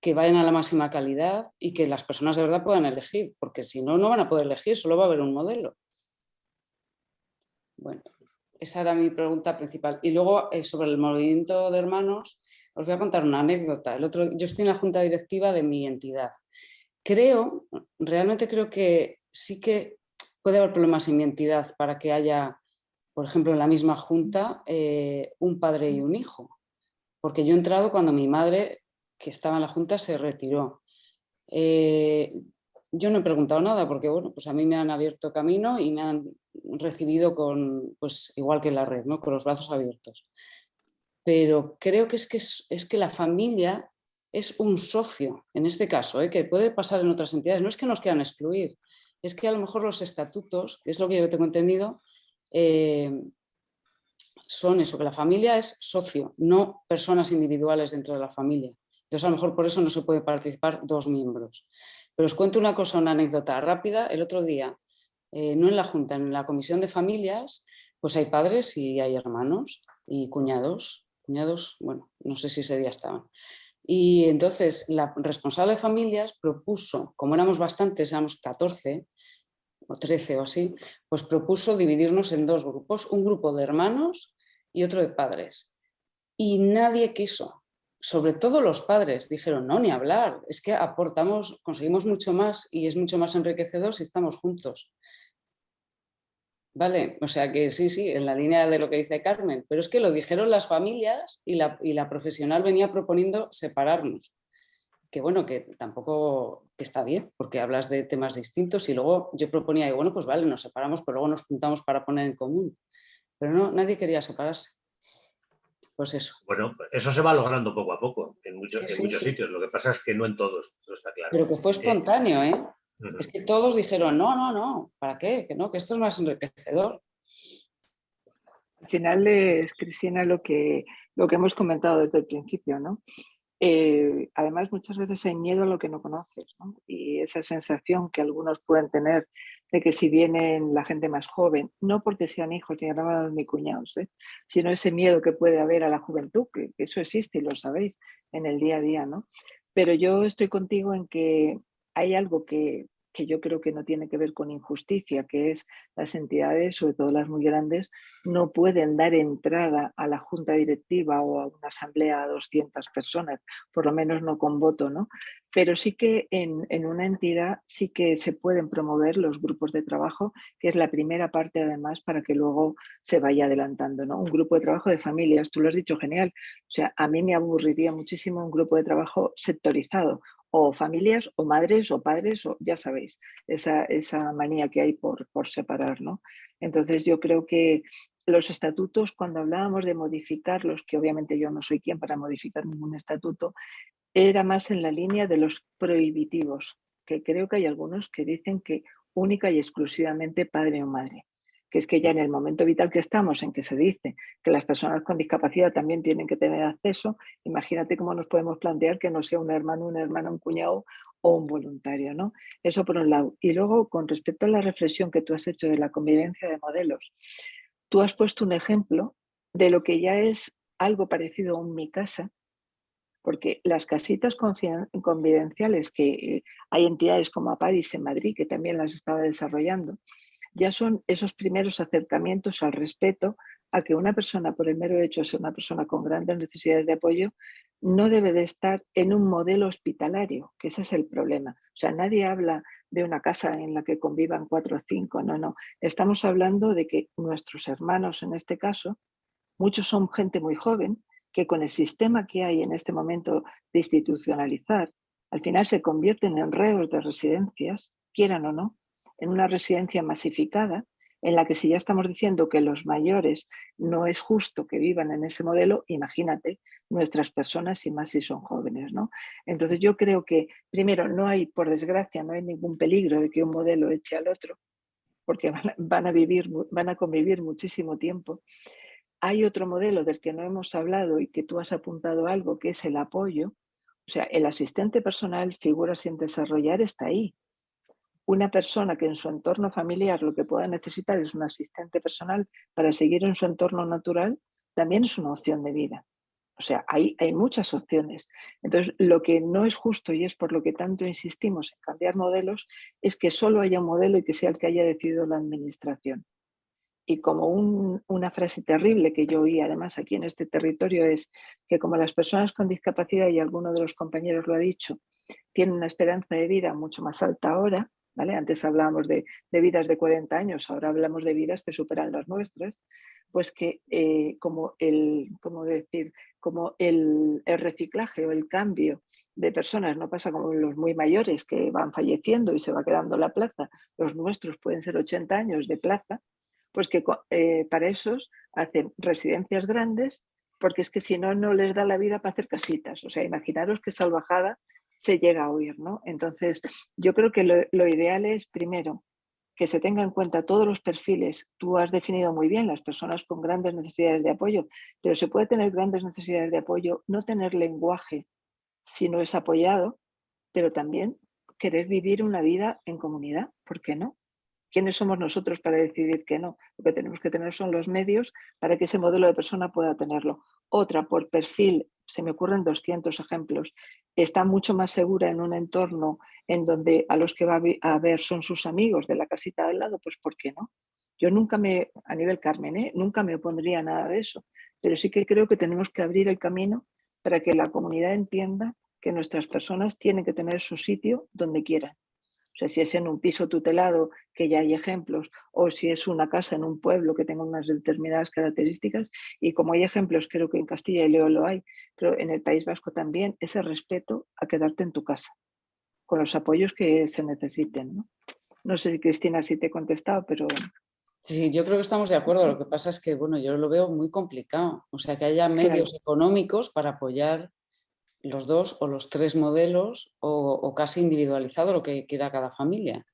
que vayan a la máxima calidad y que las personas de verdad puedan elegir, porque si no, no van a poder elegir, solo va a haber un modelo. Bueno, esa era mi pregunta principal. Y luego, eh, sobre el movimiento de hermanos, os voy a contar una anécdota. El otro, yo estoy en la junta directiva de mi entidad. Creo, realmente creo que sí que puede haber problemas en mi entidad para que haya, por ejemplo, en la misma junta, eh, un padre y un hijo. Porque yo he entrado cuando mi madre, que estaba en la junta, se retiró. Eh, yo no he preguntado nada porque bueno, pues a mí me han abierto camino y me han recibido con, pues igual que la red, ¿no? con los brazos abiertos. Pero creo que es que, es, que la familia es un socio, en este caso, ¿eh? que puede pasar en otras entidades. No es que nos quieran excluir, es que a lo mejor los estatutos, que es lo que yo tengo entendido, eh, son eso, que la familia es socio, no personas individuales dentro de la familia. Entonces a lo mejor por eso no se puede participar dos miembros. Pero os cuento una cosa, una anécdota rápida. El otro día, eh, no en la Junta, en la Comisión de Familias, pues hay padres y hay hermanos y cuñados. Cuñados, bueno, no sé si ese día estaban. Y entonces la responsable de familias propuso, como éramos bastantes, éramos 14 o 13 o así, pues propuso dividirnos en dos grupos, un grupo de hermanos y otro de padres. Y nadie quiso, sobre todo los padres dijeron, no, ni hablar, es que aportamos, conseguimos mucho más y es mucho más enriquecedor si estamos juntos. Vale, o sea que sí, sí, en la línea de lo que dice Carmen, pero es que lo dijeron las familias y la, y la profesional venía proponiendo separarnos. Que bueno, que tampoco que está bien, porque hablas de temas distintos y luego yo proponía, bueno, pues vale, nos separamos, pero luego nos juntamos para poner en común. Pero no, nadie quería separarse pues eso. Bueno, eso se va logrando poco a poco en muchos, muchos sitios, lo que pasa es que no en todos, eso está claro. Pero que fue espontáneo, ¿eh? Es que todos dijeron, no, no, no, ¿para qué? Que no, que esto es más enriquecedor. Al final es, Cristina, lo que, lo que hemos comentado desde el principio, ¿no? Eh, además, muchas veces hay miedo a lo que no conoces ¿no? y esa sensación que algunos pueden tener de que si vienen la gente más joven, no porque sean hijos ni hermanos ni cuñados, ¿eh? sino ese miedo que puede haber a la juventud, que, que, eso existe y lo sabéis en el día a día. ¿no? Pero yo estoy contigo en que hay algo que, que yo creo que no tiene que ver con injusticia, que es las entidades, sobre todo las muy grandes, no pueden dar entrada a la junta directiva o a una asamblea a 200 personas, por lo menos no con voto, ¿no? Pero sí que en, en una entidad sí que se pueden promover los grupos de trabajo, que es la primera parte además para que luego se vaya adelantando, ¿no? Un grupo de trabajo de familias, tú lo has dicho genial, o sea, a mí me aburriría muchísimo un grupo de trabajo sectorizado, o familias o madres o padres, o ya sabéis, esa, esa manía que hay por, por separar. ¿no? Entonces yo creo que los estatutos, cuando hablábamos de modificarlos, que obviamente yo no soy quien para modificar ningún estatuto, era más en la línea de los prohibitivos, que creo que hay algunos que dicen que única y exclusivamente padre o madre que es que ya en el momento vital que estamos, en que se dice que las personas con discapacidad también tienen que tener acceso, imagínate cómo nos podemos plantear que no sea un hermano, una hermana, un cuñado o un voluntario, ¿no? Eso por un lado. Y luego, con respecto a la reflexión que tú has hecho de la convivencia de modelos, tú has puesto un ejemplo de lo que ya es algo parecido a un mi casa, porque las casitas convivenciales que hay entidades como APADIS en Madrid, que también las estaba desarrollando, ya son esos primeros acercamientos al respeto a que una persona, por el mero hecho de ser una persona con grandes necesidades de apoyo, no debe de estar en un modelo hospitalario, que ese es el problema. O sea, nadie habla de una casa en la que convivan cuatro o cinco, no, no. Estamos hablando de que nuestros hermanos, en este caso, muchos son gente muy joven, que con el sistema que hay en este momento de institucionalizar, al final se convierten en reos de residencias, quieran o no, en una residencia masificada, en la que si ya estamos diciendo que los mayores no es justo que vivan en ese modelo, imagínate nuestras personas y más si son jóvenes. ¿no? Entonces yo creo que, primero, no hay, por desgracia, no hay ningún peligro de que un modelo eche al otro, porque van a, vivir, van a convivir muchísimo tiempo. Hay otro modelo del que no hemos hablado y que tú has apuntado algo, que es el apoyo. O sea, el asistente personal, figura sin desarrollar, está ahí una persona que en su entorno familiar lo que pueda necesitar es un asistente personal para seguir en su entorno natural, también es una opción de vida. O sea, hay, hay muchas opciones. Entonces, lo que no es justo y es por lo que tanto insistimos en cambiar modelos es que solo haya un modelo y que sea el que haya decidido la administración. Y como una frase terrible que yo oí además aquí en este territorio es que como las personas con discapacidad, y alguno de los compañeros lo ha dicho, tienen una esperanza de vida mucho más alta ahora, antes hablábamos de, vidas de 40 años, ahora hablamos de vidas que superan las nuestras, pues que eh, como el, como decir, como el, el, reciclaje o el cambio de personas no pasa como los muy mayores que van falleciendo y se va quedando la plaza, los nuestros pueden ser 80 años de plaza, pues que eh, para esos hacen residencias grandes, porque es que si no, no les da la vida para hacer casitas. O sea, imaginaros qué salvajada se llega a oír, ¿no? Entonces, yo creo que lo, ideal es, primero, que se tenga en cuenta todos los perfiles. Tú has definido muy bien las personas con grandes necesidades de apoyo, pero se puede tener grandes necesidades de apoyo, no tener lenguaje si no es apoyado, pero también querer vivir una vida en comunidad, ¿por qué no? ¿Quiénes somos nosotros para decidir que no? Lo que tenemos que tener son los medios para que ese modelo de persona pueda tenerlo. Otra, por perfil, se me ocurren 200 ejemplos, está mucho más segura en un entorno en donde a los que va a ver son sus amigos de la casita al lado, pues ¿por qué no? Yo nunca me, a nivel Carmen, ¿eh? nunca me opondría nada de eso, pero sí que creo que tenemos que abrir el camino para que la comunidad entienda que nuestras personas tienen que tener su sitio donde quieran o sea, si es en un piso tutelado, que ya hay ejemplos, o si es una casa en un pueblo que tenga unas determinadas características, y como hay ejemplos, creo que en Castilla y León lo hay, pero en el País Vasco también, ese respeto a quedarte en tu casa, con los apoyos que se necesiten. No, no sé si Cristina si te he contestado, pero... Sí, yo creo que estamos de acuerdo. Lo que pasa es que, bueno, yo lo veo muy complicado. O sea, que haya medios económicos para apoyar los dos o los tres modelos o, casi individualizado lo que quiera cada familia.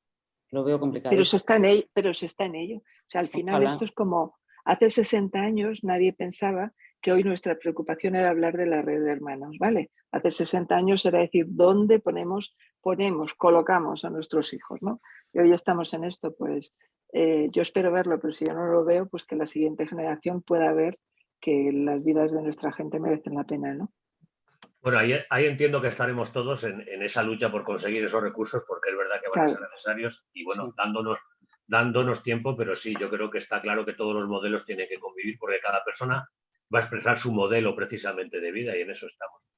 Lo veo complicado. Pero se está en ello. Pero se está en ello. O sea, al final esto es como hace 60 años nadie pensaba que hoy nuestra preocupación era hablar de la red de hermanos, ¿vale? Hace 60 años era decir dónde ponemos, ponemos, colocamos a nuestros hijos, ¿no? Y hoy estamos en esto, pues eh, yo espero verlo, pero si yo no lo veo, pues que la siguiente generación pueda ver que las vidas de nuestra gente merecen la pena, ¿no? Bueno, ahí, entiendo que estaremos todos en, esa lucha por conseguir esos recursos, porque es verdad que van a ser necesarios y bueno, dándonos, dándonos tiempo, pero sí, yo creo que está claro que todos los modelos tienen que convivir porque cada persona va a expresar su modelo precisamente de vida y en eso estamos.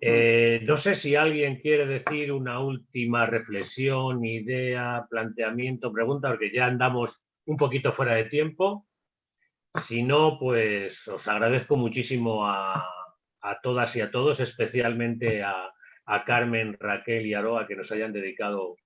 Eh, no sé si alguien quiere decir una última reflexión, idea, planteamiento, pregunta, porque ya andamos un poquito fuera de tiempo. Si no, pues os agradezco muchísimo a, a todas y a todos, especialmente a, Carmen, Raquel y Aroa que nos hayan dedicado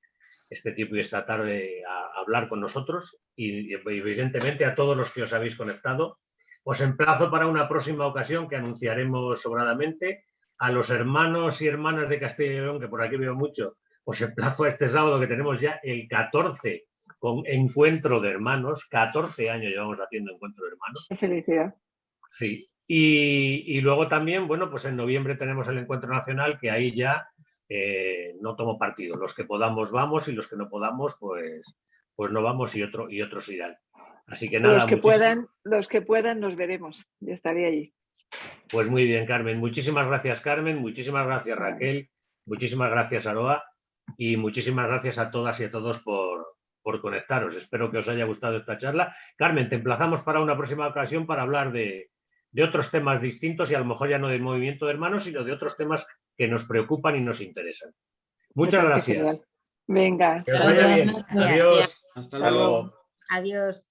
este tiempo y esta tarde a, hablar con nosotros y, evidentemente a todos los que os habéis conectado. Os emplazo para una próxima ocasión que anunciaremos sobradamente. A los hermanos y hermanas de Castilla y León, que por aquí veo mucho, os emplazo a este sábado que tenemos ya el 14 con encuentro de hermanos. 14 años llevamos haciendo encuentro de hermanos. Qué felicidad. Sí, y, luego también, bueno, pues en noviembre tenemos el encuentro nacional que ahí ya eh, no tomo partido. Los que podamos vamos y los que no podamos, pues, pues no vamos y, otro, y otros irán. Así que nada. Los que, puedan, los que puedan nos veremos. Yo estaré allí. Pues muy bien, Carmen. Muchísimas gracias, Carmen. Muchísimas gracias, Raquel. Muchísimas gracias, Aroa. Y muchísimas gracias a todas y a todos por, por conectaros. Espero que os haya gustado esta charla. Carmen, te emplazamos para una próxima ocasión para hablar de, de otros temas distintos y a lo mejor ya no del movimiento de hermanos, sino de otros temas que nos preocupan y nos interesan. Muchas gracias. Venga. Adiós. Hasta luego. Adiós.